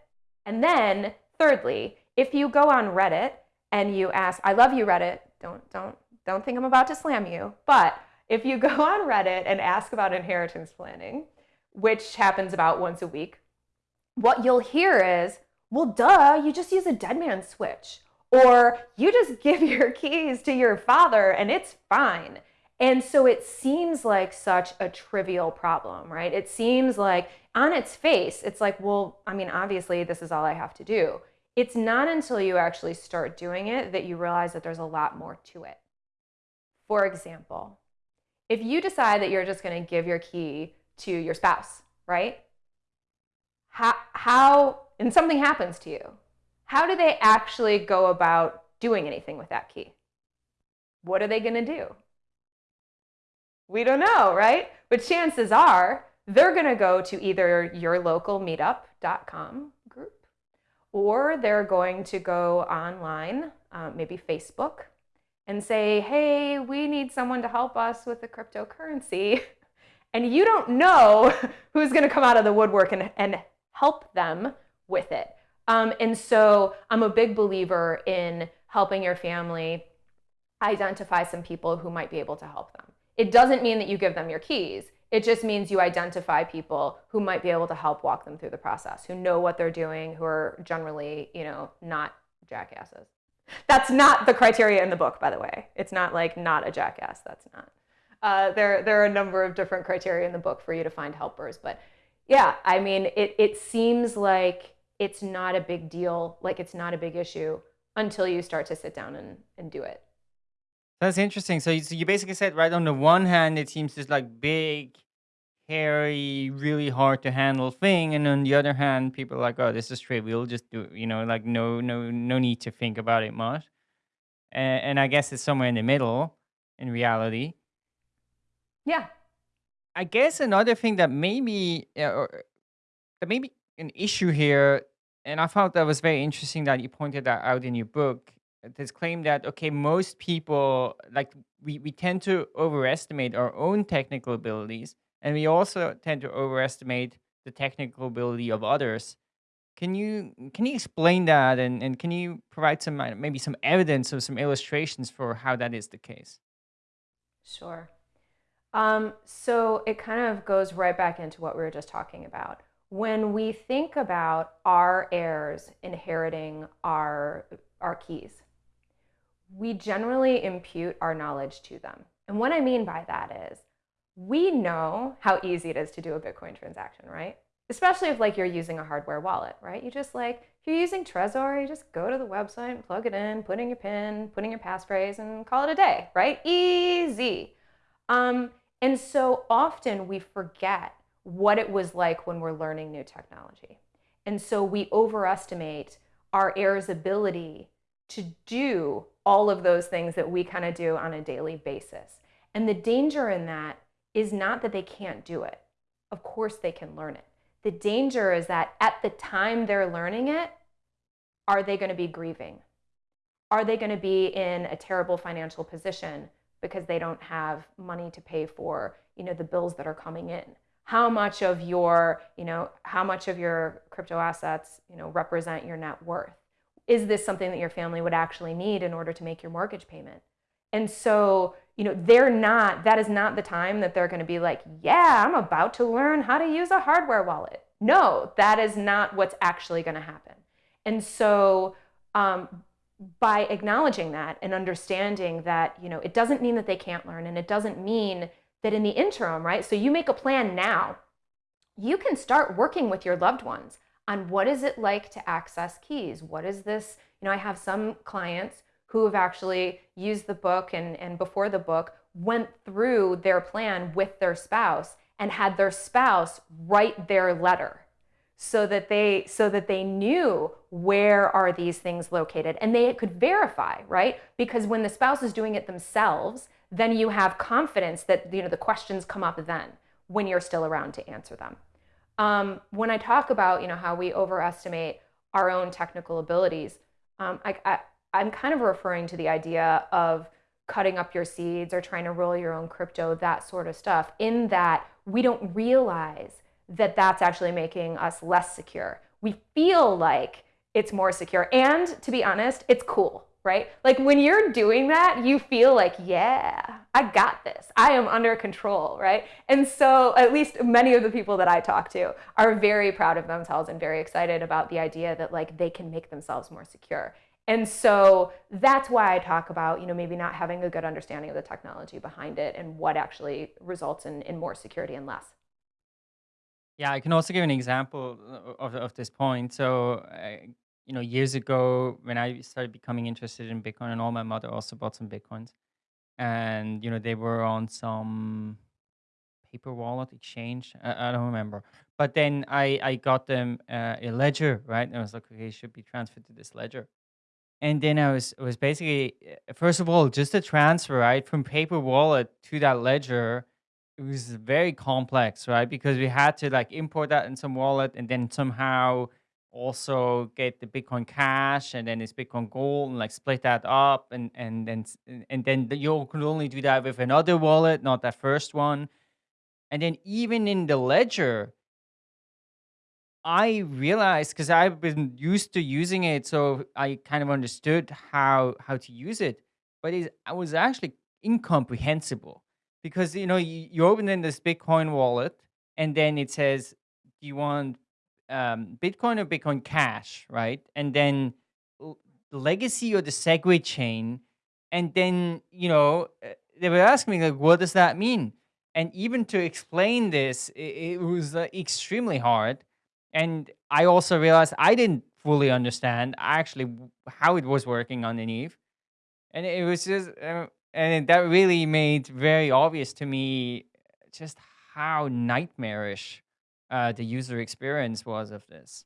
S2: And then, thirdly, if you go on Reddit and you ask, I love you, Reddit, don't, don't, don't think I'm about to slam you, but if you go on Reddit and ask about inheritance planning, which happens about once a week, what you'll hear is, well, duh, you just use a dead man switch. Or you just give your keys to your father and it's fine. And so it seems like such a trivial problem, right? It seems like on its face, it's like, well, I mean, obviously, this is all I have to do. It's not until you actually start doing it that you realize that there's a lot more to it. For example, if you decide that you're just going to give your key to your spouse, right? How, how, and something happens to you, how do they actually go about doing anything with that key? What are they going to do? We don't know, right? But chances are they're going to go to either your local meetup.com group or they're going to go online, uh, maybe Facebook, and say, hey, we need someone to help us with the cryptocurrency. And you don't know who's going to come out of the woodwork and, and help them with it. Um, and so I'm a big believer in helping your family identify some people who might be able to help them. It doesn't mean that you give them your keys. It just means you identify people who might be able to help walk them through the process, who know what they're doing, who are generally, you know, not jackasses. That's not the criteria in the book, by the way. It's not like not a jackass. That's not. Uh, there, there are a number of different criteria in the book for you to find helpers. But yeah, I mean, it, it seems like it's not a big deal, like it's not a big issue until you start to sit down and, and do it.
S1: That's interesting. So you, so you basically said, right, on the one hand, it seems just like big, hairy, really hard to handle thing, and on the other hand, people are like, oh, this is trivial, just do, you know, like no, no, no need to think about it much. And, and I guess it's somewhere in the middle, in reality.
S2: Yeah.
S1: I guess another thing that maybe, uh, or that maybe an issue here, and I thought that was very interesting that you pointed that out in your book, this claim that okay most people like we, we tend to overestimate our own technical abilities and we also tend to overestimate the technical ability of others. Can you can you explain that and, and can you provide some uh, maybe some evidence or some illustrations for how that is the case?
S2: Sure. Um, so it kind of goes right back into what we were just talking about. When we think about our heirs inheriting our our keys we generally impute our knowledge to them. And what I mean by that is we know how easy it is to do a Bitcoin transaction, right? Especially if like you're using a hardware wallet, right? You just like, if you're using Trezor, you just go to the website plug it in, put in your PIN, put in your passphrase and call it a day, right? Easy. Um, and so often we forget what it was like when we're learning new technology. And so we overestimate our heirs' ability to do all of those things that we kind of do on a daily basis. And the danger in that is not that they can't do it. Of course, they can learn it. The danger is that at the time they're learning it, are they going to be grieving? Are they going to be in a terrible financial position because they don't have money to pay for, you know, the bills that are coming in? How much of your, you know, how much of your crypto assets, you know, represent your net worth? Is this something that your family would actually need in order to make your mortgage payment? And so, you know, they're not, that is not the time that they're going to be like, yeah, I'm about to learn how to use a hardware wallet. No, that is not what's actually going to happen. And so, um, by acknowledging that and understanding that, you know, it doesn't mean that they can't learn and it doesn't mean that in the interim, right? So you make a plan now. You can start working with your loved ones on what is it like to access keys? What is this? You know, I have some clients who have actually used the book and, and before the book went through their plan with their spouse and had their spouse write their letter so that they so that they knew where are these things located and they could verify right because when the spouse is doing it themselves then you have confidence that you know the questions come up then when you're still around to answer them um, when I talk about, you know, how we overestimate our own technical abilities, um, I, I, I'm kind of referring to the idea of cutting up your seeds or trying to roll your own crypto, that sort of stuff, in that we don't realize that that's actually making us less secure. We feel like it's more secure. And to be honest, it's cool, right? Like when you're doing that, you feel like, yeah, I got this. I am under control, right? And so, at least many of the people that I talk to are very proud of themselves and very excited about the idea that like they can make themselves more secure. And so that's why I talk about, you know, maybe not having a good understanding of the technology behind it and what actually results in, in more security and less.
S1: Yeah, I can also give an example uh, of, of this point. So, uh, you know, years ago when I started becoming interested in Bitcoin and all, my mother also bought some Bitcoins. And, you know, they were on some paper wallet exchange. I, I don't remember. But then I, I got them uh, a ledger, right? And I was like, okay, should be transferred to this ledger. And then I was, was basically, uh, first of all, just a transfer, right? From paper wallet to that ledger it was very complex, right? Because we had to like import that in some wallet and then somehow also get the Bitcoin Cash and then it's Bitcoin Gold and like split that up and and then and then you could only do that with another wallet, not that first one. And then even in the ledger, I realized because I've been used to using it, so I kind of understood how how to use it, but it was actually incomprehensible because you know you, you open in this Bitcoin wallet and then it says, "Do you want um, Bitcoin or Bitcoin Cash?" Right, and then the legacy or the SegWit chain, and then you know uh, they were asking me like, "What does that mean?" And even to explain this, it, it was uh, extremely hard and I also realized I didn't fully understand actually how it was working underneath, and it was just, uh, and that really made very obvious to me just how nightmarish uh, the user experience was of this.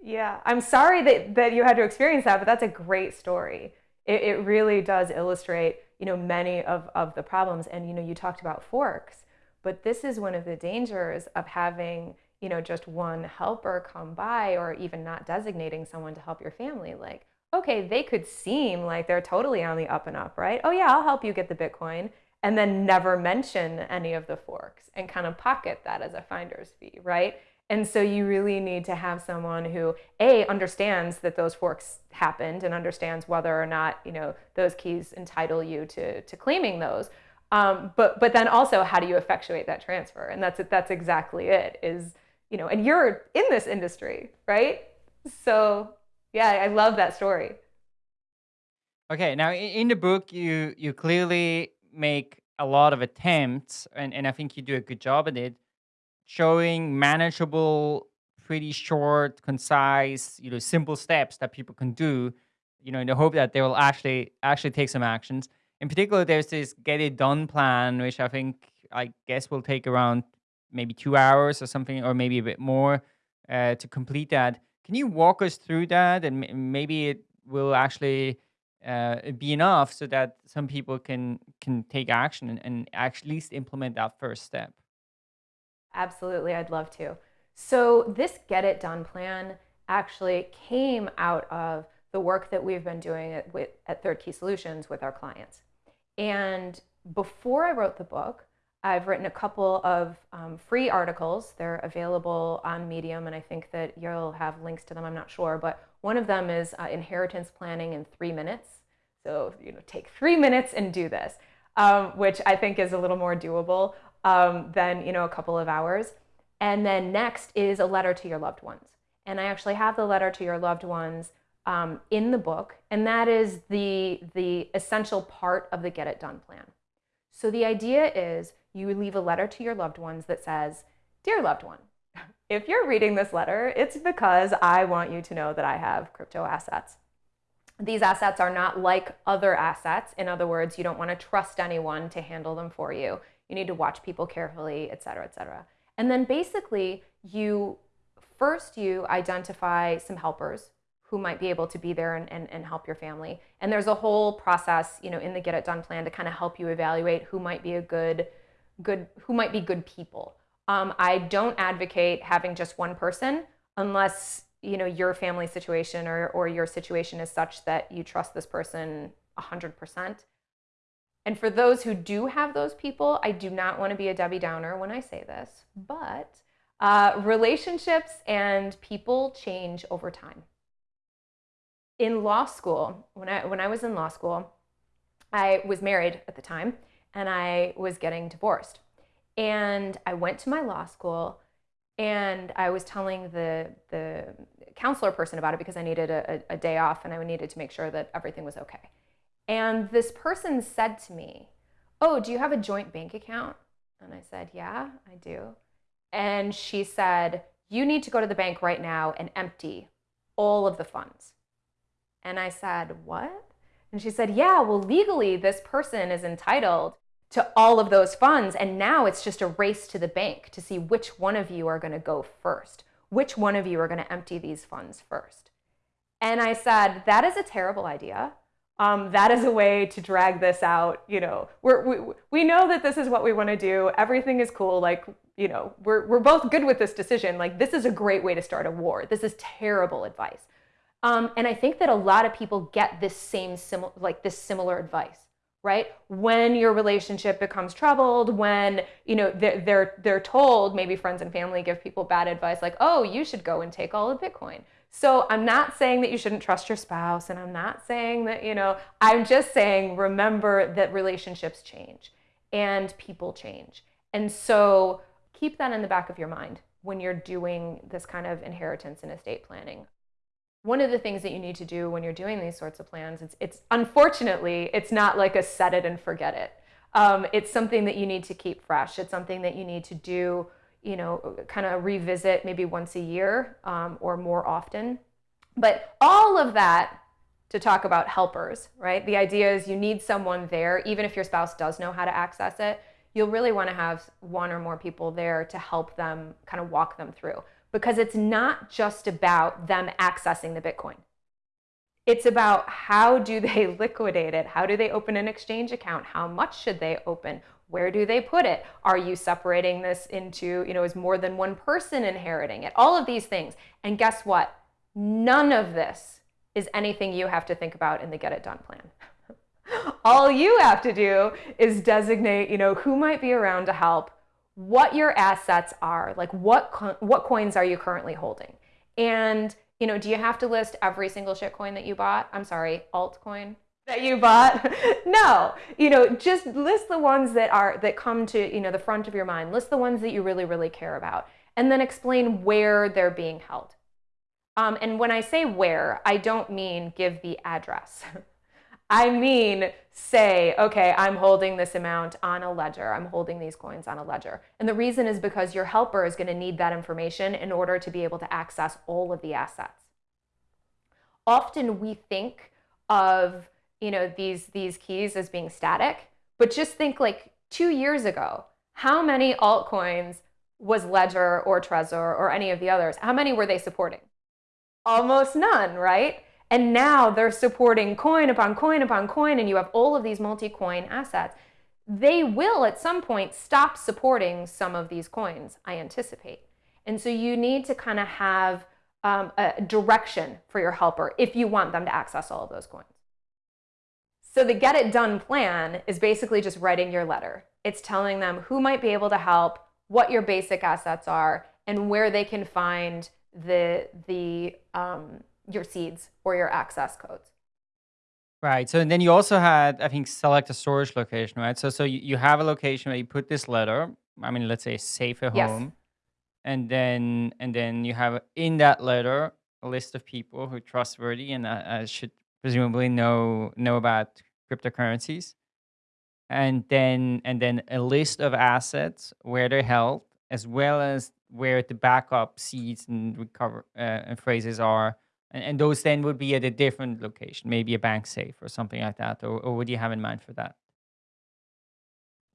S2: Yeah, I'm sorry that, that you had to experience that, but that's a great story. It, it really does illustrate, you know, many of, of the problems. And, you know, you talked about forks, but this is one of the dangers of having, you know, just one helper come by or even not designating someone to help your family. Like, okay, they could seem like they're totally on the up and up, right? Oh, yeah, I'll help you get the Bitcoin. And then never mention any of the forks and kind of pocket that as a finder's fee, right? And so you really need to have someone who a understands that those forks happened and understands whether or not you know those keys entitle you to to claiming those. Um, but but then also how do you effectuate that transfer? And that's it, that's exactly it. Is you know, and you're in this industry, right? So yeah, I love that story.
S1: Okay, now in the book, you you clearly make a lot of attempts, and, and I think you do a good job at it, showing manageable, pretty short, concise, you know, simple steps that people can do, you know, in the hope that they will actually actually take some actions. In particular, there's this get it done plan, which I think I guess will take around maybe two hours or something, or maybe a bit more uh, to complete that. Can you walk us through that, and maybe it will actually uh, be enough so that some people can can take action and, and at least implement that first step?
S2: Absolutely, I'd love to. So, this Get It Done plan actually came out of the work that we've been doing at, with, at Third Key Solutions with our clients. And before I wrote the book, I've written a couple of um, free articles. They're available on Medium, and I think that you'll have links to them. I'm not sure, but one of them is uh, inheritance planning in three minutes. So you know, take three minutes and do this, um, which I think is a little more doable um, than you know a couple of hours. And then next is a letter to your loved ones. And I actually have the letter to your loved ones um, in the book, and that is the the essential part of the Get It Done plan. So the idea is you leave a letter to your loved ones that says, Dear loved one, if you're reading this letter, it's because I want you to know that I have crypto assets. These assets are not like other assets. In other words, you don't want to trust anyone to handle them for you. You need to watch people carefully, et cetera, et cetera. And then basically, you first you identify some helpers who might be able to be there and, and, and help your family. And there's a whole process, you know, in the Get It Done plan to kind of help you evaluate who might be a good, good, who might be good people. Um, I don't advocate having just one person unless you know your family situation or, or your situation is such that you trust this person 100%. And for those who do have those people, I do not want to be a Debbie Downer when I say this, but uh, relationships and people change over time in law school, when I when I was in law school, I was married at the time and I was getting divorced. And I went to my law school and I was telling the the counselor person about it because I needed a, a, day off and I needed to make sure that everything was okay. And this person said to me, "Oh, do you have a joint bank account?" And I said, "Yeah, I do." And she said, "You need to go to the bank right now and empty all of the funds." And I said, "What?" And she said, Yeah, well, legally, this person is entitled to all of those funds. And now it's just a race to the bank to see which one of you are going to go first, which one of you are going to empty these funds first. And I said, That is a terrible idea. Um, that is a way to drag this out. You know, we're, we, we know that this is what we want to do. Everything is cool. Like, you know, we're, we're both good with this decision. Like, this is a great way to start a war. This is terrible advice. Um, and I think that a lot of people get this same similar, like this similar advice, right? When your relationship becomes troubled, when you know they're, they're they're told, maybe friends and family give people bad advice, like, oh, you should go and take all of Bitcoin. So I'm not saying that you shouldn't trust your spouse, and I'm not saying that you know. I'm just saying remember that relationships change and people change, and so keep that in the back of your mind when you're doing this kind of inheritance and estate planning one of the things that you need to do when you're doing these sorts of plans, it's, it's unfortunately, it's not like a set it and forget it. Um, it's something that you need to keep fresh. It's something that you need to do, you know, kind of revisit maybe once a year um, or more often. But all of that to talk about helpers, right? The idea is you need someone there, even if your spouse does know how to access it, you'll really want to have one or more people there to help them kind of walk them through because it's not just about them accessing the Bitcoin. It's about how do they liquidate it? How do they open an exchange account? How much should they open? Where do they put it? Are you separating this into, you know, is more than one person inheriting it? All of these things. And guess what? None of this is anything you have to think about in the get it done plan. All you have to do is designate, you know, who might be around to help, what your assets are, like what co- what coins are you currently holding, and you know, do you have to list every single shitcoin that you bought? I'm sorry, altcoin that you bought? no, you know, just list the ones that are that come to you know the front of your mind. List the ones that you really really care about, and then explain where they're being held. Um, and when I say where, I don't mean give the address. I mean, say, okay, I'm holding this amount on a ledger. I'm holding these coins on a ledger. And the reason is because your helper is going to need that information in order to be able to access all of the assets. Often we think of, you know, these, these keys as being static, but just think like two years ago, how many altcoins was Ledger or Trezor or any of the others? How many were they supporting? Almost none, right? And now they're supporting coin upon coin upon coin, and you have all of these multi coin assets. They will at some point stop supporting some of these coins, I anticipate. And so you need to kind of have um, a direction for your helper if you want them to access all of those coins. So the get it done plan is basically just writing your letter. It's telling them who might be able to help, what your basic assets are, and where they can find the the um, your seeds or your access codes.
S1: Right. So and then you also had, I think, select a storage location, right? So so you, you have a location where you put this letter. I mean, let's say safe at
S2: Yes.
S1: home, and then and then you have in that letter a list of people who are trustworthy and uh, uh, should presumably know know about cryptocurrencies, and then and then a list of assets where they're held, as well as where the backup seeds and recover uh, and phrases are and, and those then would be at a different location, maybe a bank safe or something like that. Or, or what do you have in mind for that?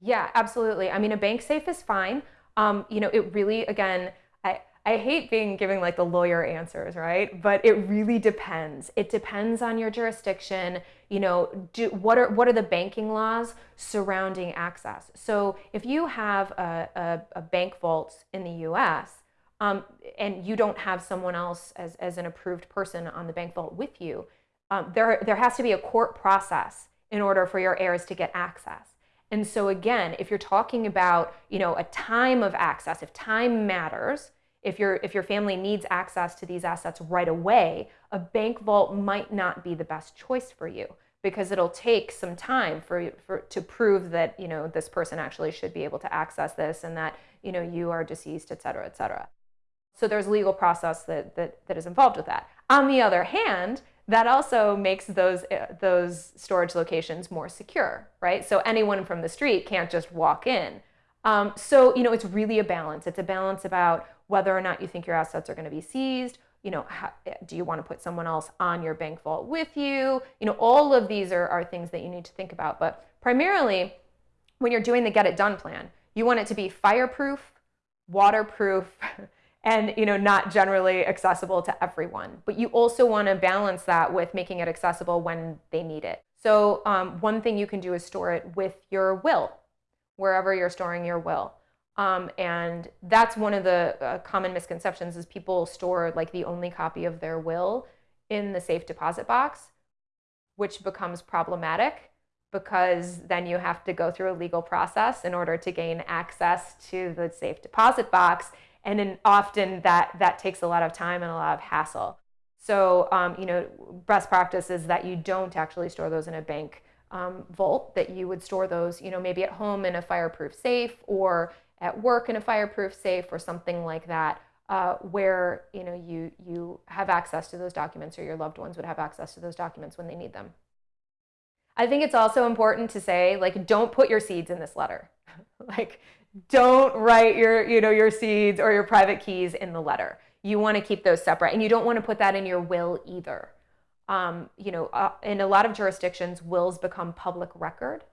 S2: Yeah, absolutely. I mean, a bank safe is fine. Um, you know, it really, again, I, I hate being giving like the lawyer answers, right? But it really depends. It depends on your jurisdiction. You know, do, what are what are the banking laws surrounding access? So if you have a, a, a bank vault in the U.S um, and you don't have someone else as, as an approved person on the bank vault with you, um, there, there has to be a court process in order for your heirs to get access. And so again, if you're talking about, you know, a time of access, if time matters, If, your if your family needs access to these assets right away, a bank vault might not be the best choice for you because it'll take some time for, for to prove that you know this person actually should be able to access this and that you know you are deceased, et cetera, et cetera. So there's legal process that, that, that is involved with that. On the other hand, that also makes those uh, those storage locations more secure, right? So anyone from the street can't just walk in. Um, so you know, it's really a balance. It's a balance about whether or not you think your assets are going to be seized. You know, how, do you want to put someone else on your bank vault with you? You know, all of these are, are things that you need to think about. But primarily, when you're doing the get it done plan, you want it to be fireproof, waterproof, and you know not generally accessible to everyone. But you also want to balance that with making it accessible when they need it. So um, one thing you can do is store it with your will wherever you're storing your will. Um, and that's one of the uh, common misconceptions is people store like the only copy of their will in the safe deposit box which becomes problematic because then you have to go through a legal process in order to gain access to the safe deposit box and then often that that takes a lot of time and a lot of hassle. So um, you know, best practice is that you don't actually store those in a bank um, vault. That you would store those, you know, maybe at home in a fireproof safe or at work in a fireproof safe or something like that. Uh, where you know you you have access to those documents or your loved ones would have access to those documents when they need them. I think it's also important to say like don't put your seeds in this letter. like don't write your, you know, your seeds or your private keys in the letter. You want to keep those separate and you don't want to put that in your will either. Um, you know, uh, in a lot of jurisdictions, wills become public record.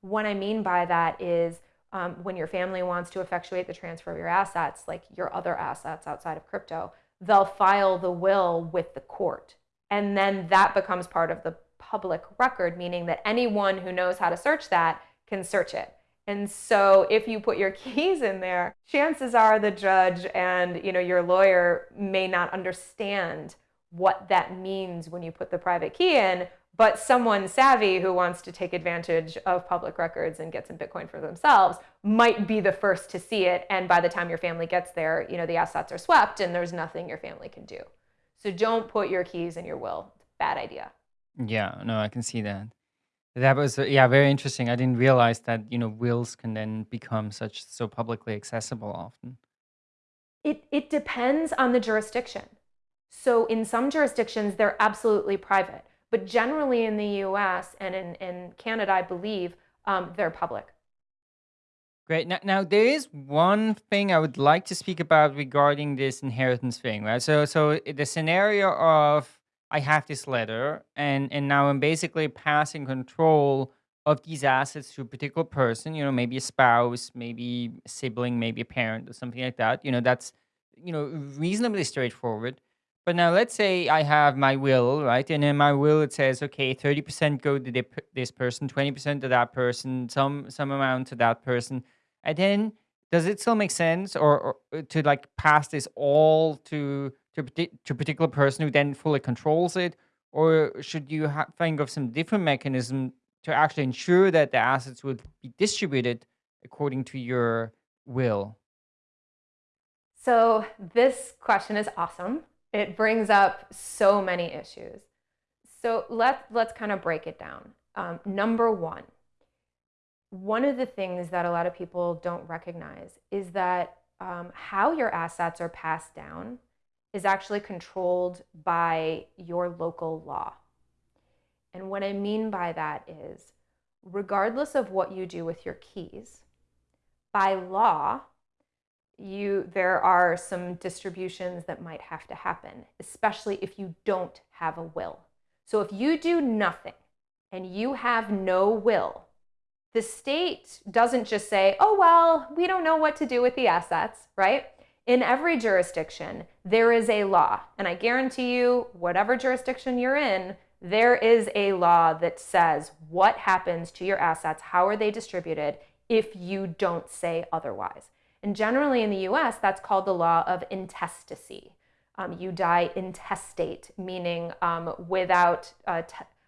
S2: What I mean by that is um, when your family wants to effectuate the transfer of your assets, like your other assets outside of crypto, they'll file the will with the court. And then that becomes part of the public record, meaning that anyone who knows how to search that can search it. And so if you put your keys in there, chances are the judge and you know your lawyer may not understand what that means when you put the private key in, but someone savvy who wants to take advantage of public records and get some Bitcoin for themselves might be the first to see it. And by the time your family gets there, you know, the assets are swept and there's nothing your family can do. So don't put your keys in your will. Bad idea.
S1: Yeah, no, I can see that. That was uh, yeah, very interesting. I didn't realize that, you know, wills can then become such so publicly accessible often.
S2: It it depends on the jurisdiction. So in some jurisdictions they're absolutely private, but generally in the U.S. and in in Canada, I believe um, they're public.
S1: Great. Now, now there is one thing I would like to speak about regarding this inheritance thing, right? So, so the scenario of I have this letter and and now I'm basically passing control of these assets to a particular person, you know, maybe a spouse, maybe a sibling, maybe a parent or something like that. You know, that's you know, reasonably straightforward. But now let's say I have my will, right? And in my will it says, okay, 30% go to this person, 20% to that person, some some amount to that person. And then does it still make sense or, or uh, to like pass this all to to, to a particular person who then fully controls it? Or should you think of some different mechanism to actually ensure that the assets would be distributed according to your will?
S2: So this question is awesome. It brings up so many issues. So let's let's kind of break it down. Um, number one, one of the things that a lot of people don't recognize is that um, how your assets are passed down is actually controlled by your local law. And what I mean by that is, regardless of what you do with your keys, by law, you there are some distributions that might have to happen, especially if you don't have a will. So if you do nothing and you have no will, the state doesn't just say, "Oh well, we don't know what to do with the assets," right? In every jurisdiction, there is a law. And I guarantee you, whatever jurisdiction you're in, there is a law that says what happens to your assets, how are they distributed if you don't say otherwise. And generally in the US, that's called the law of intestacy. Um, you die intestate, meaning um, without a,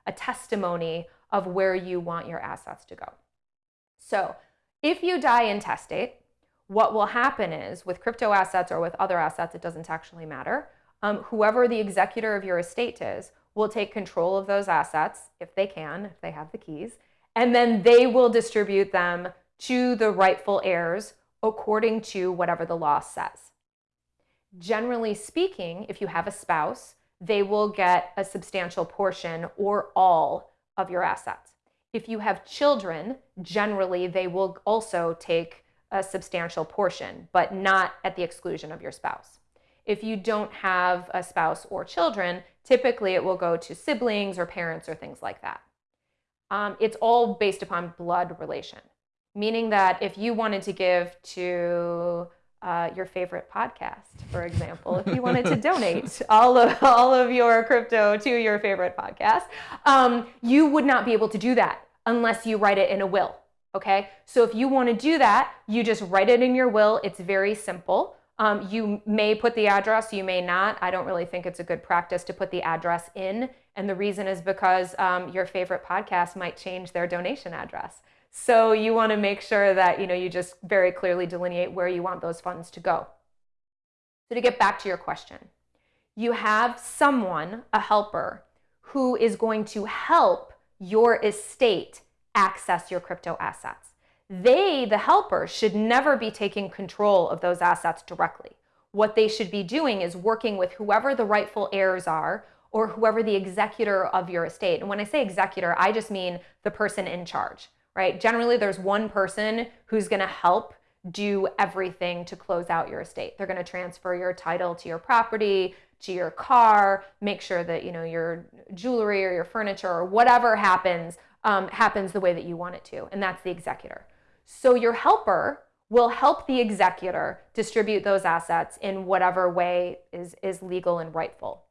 S2: a testimony of where you want your assets to go. So if you die intestate, what will happen is with crypto assets or with other assets, it doesn't actually matter. Um, whoever the executor of your estate is will take control of those assets if they can, if they have the keys, and then they will distribute them to the rightful heirs according to whatever the law says. Generally speaking, if you have a spouse, they will get a substantial portion or all of your assets. If you have children, generally they will also take a substantial portion, but not at the exclusion of your spouse. If you don't have a spouse or children, typically it will go to siblings or parents or things like that. Um, it's all based upon blood relation, meaning that if you wanted to give to uh, your favorite podcast, for example, if you wanted to donate all of all of your crypto to your favorite podcast, um, you would not be able to do that unless you write it in a will. Okay, so if you want to do that, you just write it in your will. It's very simple. Um, you may put the address, you may not. I don't really think it's a good practice to put the address in. And the reason is because um, your favorite podcast might change their donation address. So you want to make sure that you know you just very clearly delineate where you want those funds to go. So to get back to your question, you have someone, a helper, who is going to help your estate access your crypto assets they, the helper, should never be taking control of those assets directly. What they should be doing is working with whoever the rightful heirs are or whoever the executor of your estate. And when I say executor, I just mean the person in charge, right? Generally, there's one person who's going to help do everything to close out your estate. They're going to transfer your title to your property, to your car, make sure that, you know, your jewelry or your furniture or whatever happens um, happens the way that you want it to. And that's the executor. So your helper will help the executor distribute those assets in whatever way is, is legal and rightful.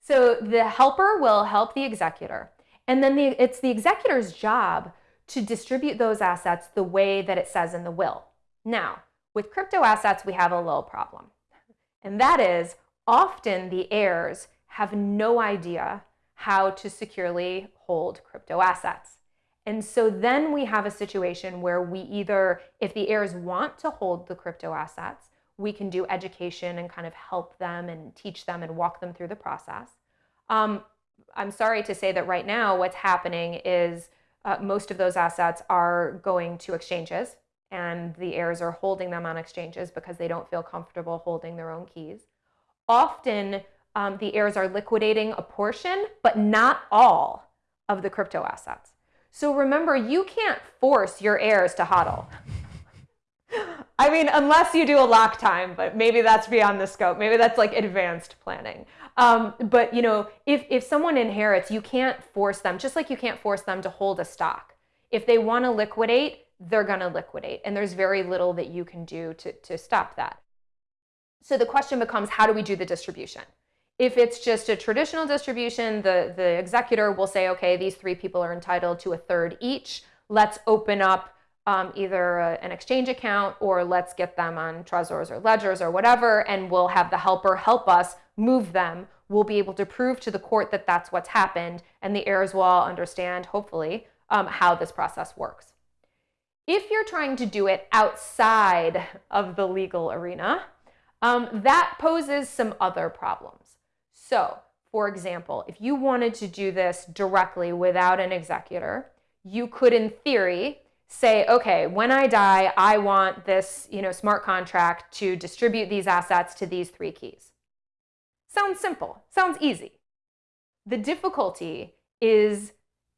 S2: So the helper will help the executor. And then the, it's the executor's job to distribute those assets the way that it says in the will. Now, with crypto assets, we have a little problem. And that is often the heirs have no idea how to securely hold crypto assets. And so then we have a situation where we either, if the heirs want to hold the crypto assets, we can do education and kind of help them and teach them and walk them through the process. Um, I'm sorry to say that right now what's happening is uh, most of those assets are going to exchanges and the heirs are holding them on exchanges because they don't feel comfortable holding their own keys. Often um, the heirs are liquidating a portion, but not all of the crypto assets. So remember, you can't force your heirs to hodl. I mean, unless you do a lock time, but maybe that's beyond the scope. Maybe that's like advanced planning. Um, but you know, if if someone inherits, you can't force them. Just like you can't force them to hold a stock. If they want to liquidate, they're going to liquidate, and there's very little that you can do to to stop that. So the question becomes, how do we do the distribution? If it's just a traditional distribution, the, the executor will say, okay, these three people are entitled to a third each. Let's open up um, either a, an exchange account or let's get them on Trezors or Ledgers or whatever, and we'll have the helper help us move them. We'll be able to prove to the court that that's what's happened, and the heirs will all understand, hopefully, um, how this process works. If you're trying to do it outside of the legal arena, um, that poses some other problems. So, for example, if you wanted to do this directly without an executor, you could, in theory, say, okay, when I die, I want this you know, smart contract to distribute these assets to these three keys. Sounds simple, sounds easy. The difficulty is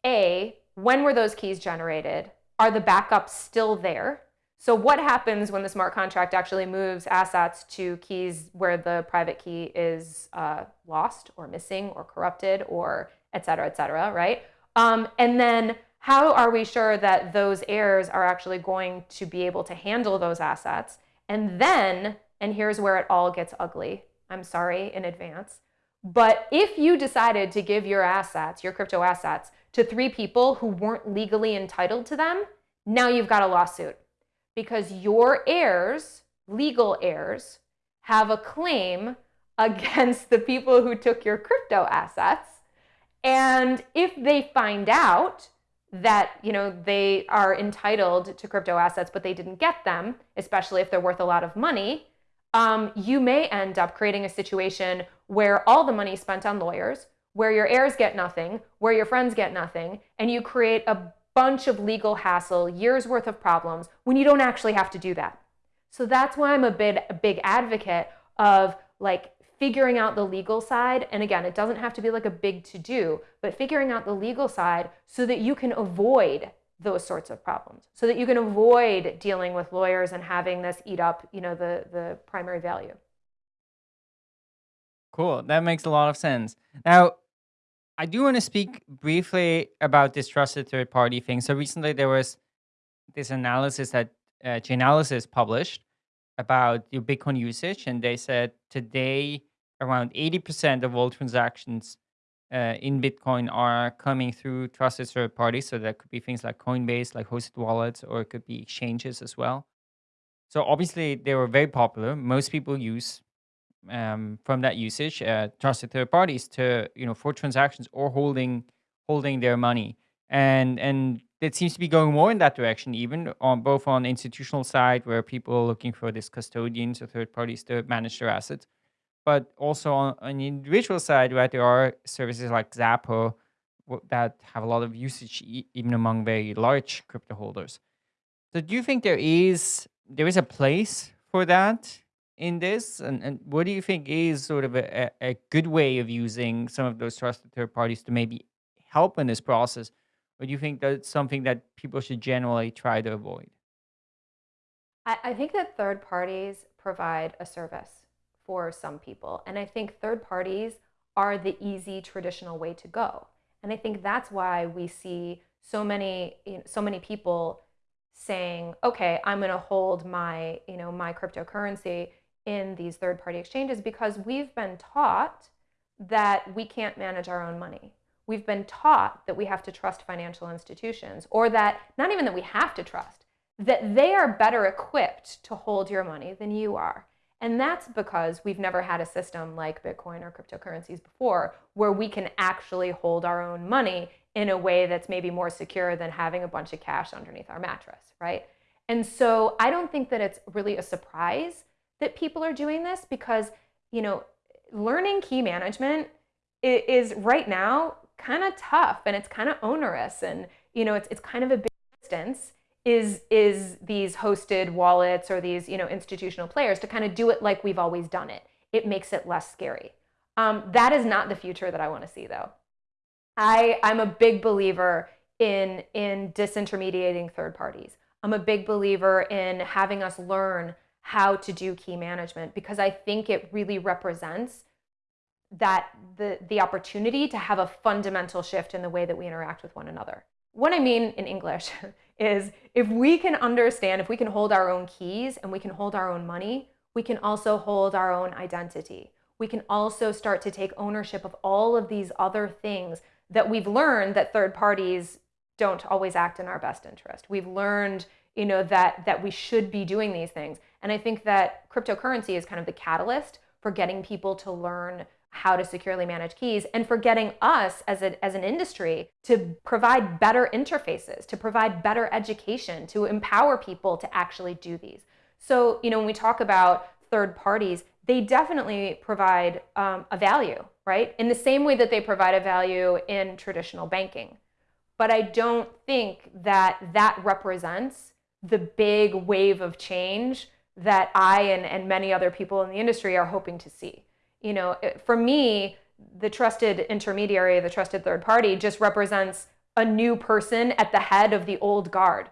S2: A, when were those keys generated? Are the backups still there? So what happens when the smart contract actually moves assets to keys where the private key is uh, lost or missing or corrupted or et cetera, et cetera, right? Um, and then how are we sure that those heirs are actually going to be able to handle those assets? And then, and here's where it all gets ugly. I'm sorry in advance. But if you decided to give your assets, your crypto assets, to three people who weren't legally entitled to them, now you've got a lawsuit because your heirs, legal heirs, have a claim against the people who took your crypto assets. And if they find out that you know they are entitled to crypto assets but they didn't get them especially if they're worth a lot of money um, you may end up creating a situation where all the money is spent on lawyers where your heirs get nothing where your friends get nothing and you create a bunch of legal hassle years worth of problems when you don't actually have to do that so that's why i'm a big, a big advocate of like figuring out the legal side. And again, it doesn't have to be like a big to do, but figuring out the legal side so that you can avoid those sorts of problems, so that you can avoid dealing with lawyers and having this eat up, you know, the, the primary value.
S1: Cool. That makes a lot of sense. Now, I do want to speak briefly about this trusted third party thing. So recently there was this analysis that uh, Chainalysis published about your Bitcoin usage, and they said today around 80% of all transactions uh, in Bitcoin are coming through trusted third parties. So that could be things like Coinbase, like hosted wallets, or it could be exchanges as well. So obviously they were very popular. Most people use um, from that usage uh, trusted third parties to you know for transactions or holding holding their money. And and it seems to be going more in that direction, even on both on institutional side where people are looking for these custodians or third parties to manage their assets, but also on, on the individual side, right, there are services like Xapo that have a lot of usage even among very large crypto holders. So do you think there is there is a place for that in this? And, and what do you think is sort of a, a good way of using some of those trusted third parties to maybe help in this process? Or do you think that's something that people should generally try to avoid?
S2: I, I think that third parties provide a service for some people. And I think third parties are the easy traditional way to go. And I think that's why we see so many you know, so many people saying, "Okay, I'm going to hold my, you know, my cryptocurrency in these third-party exchanges because we've been taught that we can't manage our own money. We've been taught that we have to trust financial institutions or that not even that we have to trust, that they are better equipped to hold your money than you are. And that's because we've never had a system like Bitcoin or cryptocurrencies before where we can actually hold our own money in a way that's maybe more secure than having a bunch of cash underneath our mattress, right? And so I don't think that it's really a surprise that people are doing this because, you know, learning key management is right now kind of tough and it's kind of onerous and, you know, it's, it's kind of a big distance is is these hosted wallets or these you know institutional players to kind of do it like we've always done it. It makes it less scary. Um, that is not the future that I want to see, though. I I'm a big believer in in disintermediating third parties. I'm a big believer in having us learn how to do key management because I think it really represents that the the opportunity to have a fundamental shift in the way that we interact with one another. What I mean in English is if we can understand, if we can hold our own keys and we can hold our own money, we can also hold our own identity. We can also start to take ownership of all of these other things that we've learned that third parties don't always act in our best interest. We've learned, you know, that that we should be doing these things. And I think that cryptocurrency is kind of the catalyst for getting people to learn how to securely manage keys and for getting us as, a, as an industry to provide better interfaces, to provide better education, to empower people to actually do these. So, you know, when we talk about third parties, they definitely provide um, a value, right? In the same way that they provide a value in traditional banking. But I don't think that that represents the big wave of change that I and, and many other people in the industry are hoping to see you know, for me, the trusted intermediary, the trusted third party just represents a new person at the head of the old guard,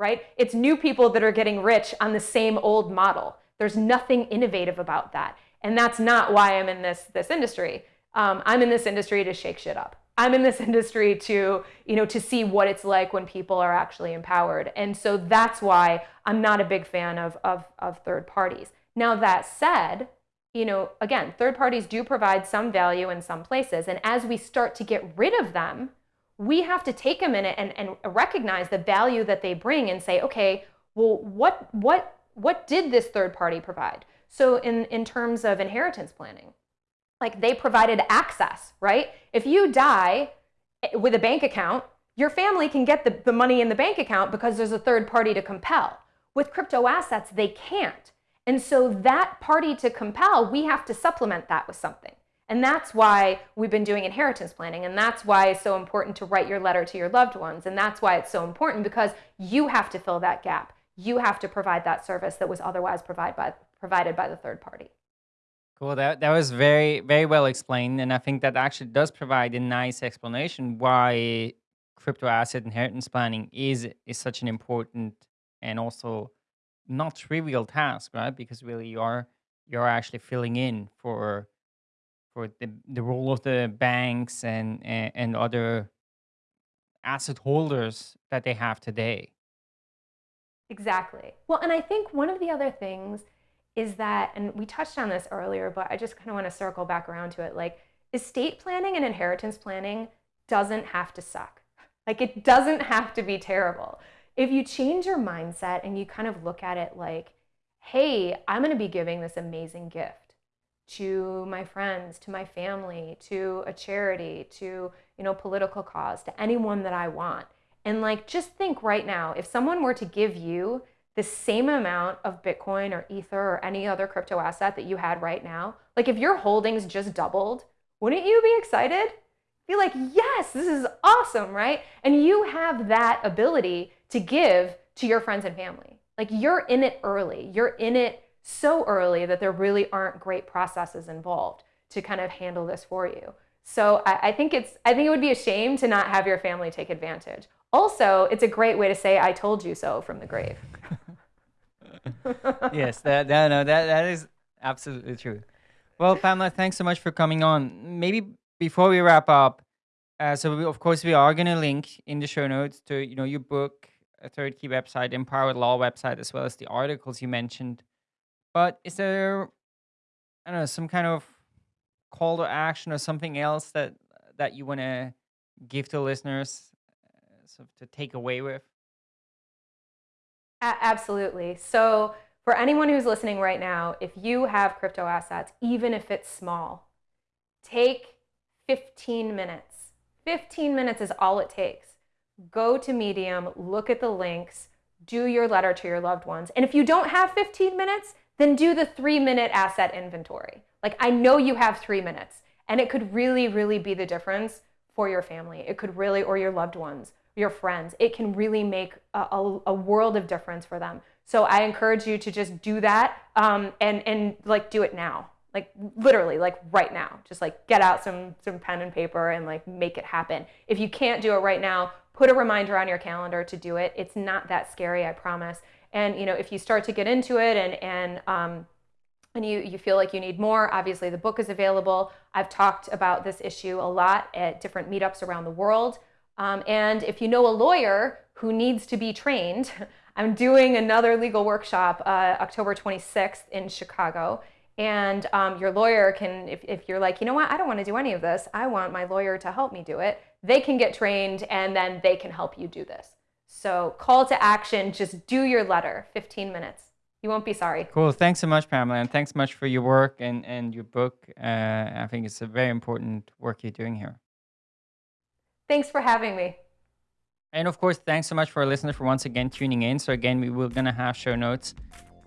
S2: right? It's new people that are getting rich on the same old model. There's nothing innovative about that. And that's not why I'm in this, this industry. Um, I'm in this industry to shake shit up. I'm in this industry to, you know, to see what it's like when people are actually empowered. And so that's why I'm not a big fan of, of, of third parties. Now, that said, you know, again, third parties do provide some value in some places. And as we start to get rid of them, we have to take a minute and, and recognize the value that they bring and say, okay, well, what, what, what did this third party provide? So in, in terms of inheritance planning, like they provided access, right? If you die eh, with a bank account, Your family can get the, the money in the bank account because there's a third party to compel. With crypto assets, they can't. And so that party to compel, we have to supplement that with something. And that's why we've been doing inheritance planning. And that's why it's so important to write your letter to your loved ones. And that's why it's so important because you have to fill that gap. You have to provide that service that was otherwise provide by, provided by the third party.
S1: Cool. That that was very very well explained, and I think that actually does provide a nice explanation why crypto asset inheritance planning is is such an important and also not trivial task, right? Because really you're you're actually filling in for for the, the role of the banks and, and and other asset holders that they have today.
S2: Exactly. Well, and I think one of the other things is that, and we touched on this earlier, but I just kind of want to circle back around to it. Like, estate planning and inheritance planning doesn't have to suck. Like, it doesn't have to be terrible. If you change your mindset and you kind of look at it like, hey, I'm going to be giving this amazing gift to my friends, to my family, to a charity, to, you know, political cause, to anyone that I want. And like, just think right now, if someone were to give you the same amount of Bitcoin or Ether or any other crypto asset that you had right now, like if your holdings just doubled, wouldn't you be excited? Be like, yes, this is awesome, right? And you have that ability to give to your friends and family. Like you're in it early. You're in it so early that there really aren't great processes involved to kind of handle this for you. So I, I think it's I think it would be a shame to not have your family take advantage. Also, it's a great way to say "I told you so" from the grave.
S1: yes, that, that no, that that is absolutely true. Well, Pamela, thanks so much for coming on. Maybe before we wrap up, uh, so we, of course we are going to link in the show notes to you know your book, a third key website, empowered law website, as well as the articles you mentioned. But is there, I don't know, some kind of call to action or something else that that you want to give to listeners, uh, sort of to take away with?
S2: Absolutely. So, for anyone who's listening right now, if you have crypto assets, even if it's small, take 15 minutes. 15 minutes is all it takes. Go to Medium, look at the links, do your letter to your loved ones. And if you don't have 15 minutes, then do the three minute asset inventory. Like, I know you have three minutes, and it could really, really be the difference for your family. It could really, or your loved ones your friends. It can really make a, a, a world of difference for them. So I encourage you to just do that um, and and like do it now, like literally, like right now. Just like get out some some pen and paper and like make it happen. If you can't do it right now, put a reminder on your calendar to do it. It's not that scary, I promise. And you know, if you start to get into it and and um, and you, you feel like you need more, obviously the book is available. I've talked about this issue a lot at different meetups around the world. Um, and if you know a lawyer who needs to be trained, I'm doing another legal workshop uh, October 26th in Chicago. And um, your lawyer can, if, if you're like, you know what, I don't want to do any of this, I want my lawyer to help me do it, they can get trained and then they can help you do this. So, call to action, just do your letter, 15 minutes. You won't be sorry.
S1: Cool. Thanks so much, Pamela. And thanks much for your work and, and your book. Uh, I think it's a very important work you're doing here.
S2: Thanks for having me.
S1: And of course, thanks so much for our listeners for once again tuning in. So again, we will gonna have show notes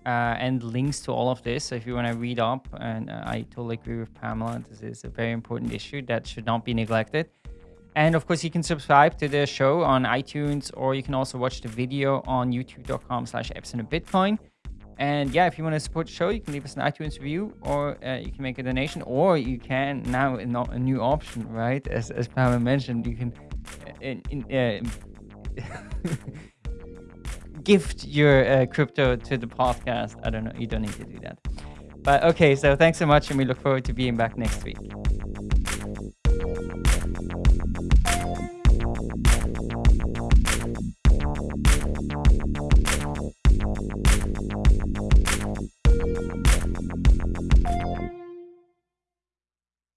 S1: uh, and links to all of this. So if you want to read up, and uh, I totally agree with Pamela, this is a very important issue that should not be neglected. And of course, you can subscribe to the show on iTunes, or you can also watch the video on youtube.com/slash Bitcoin. And yeah, if you want to support the show, you can leave us an iTunes review or uh, you can make a donation or you can now a new option, right? As, as Pamela mentioned, you can uh, in, in, uh, gift your uh, crypto to the podcast. I don't know. You don't need to do that. But okay, so thanks so much and we look forward to being back next week.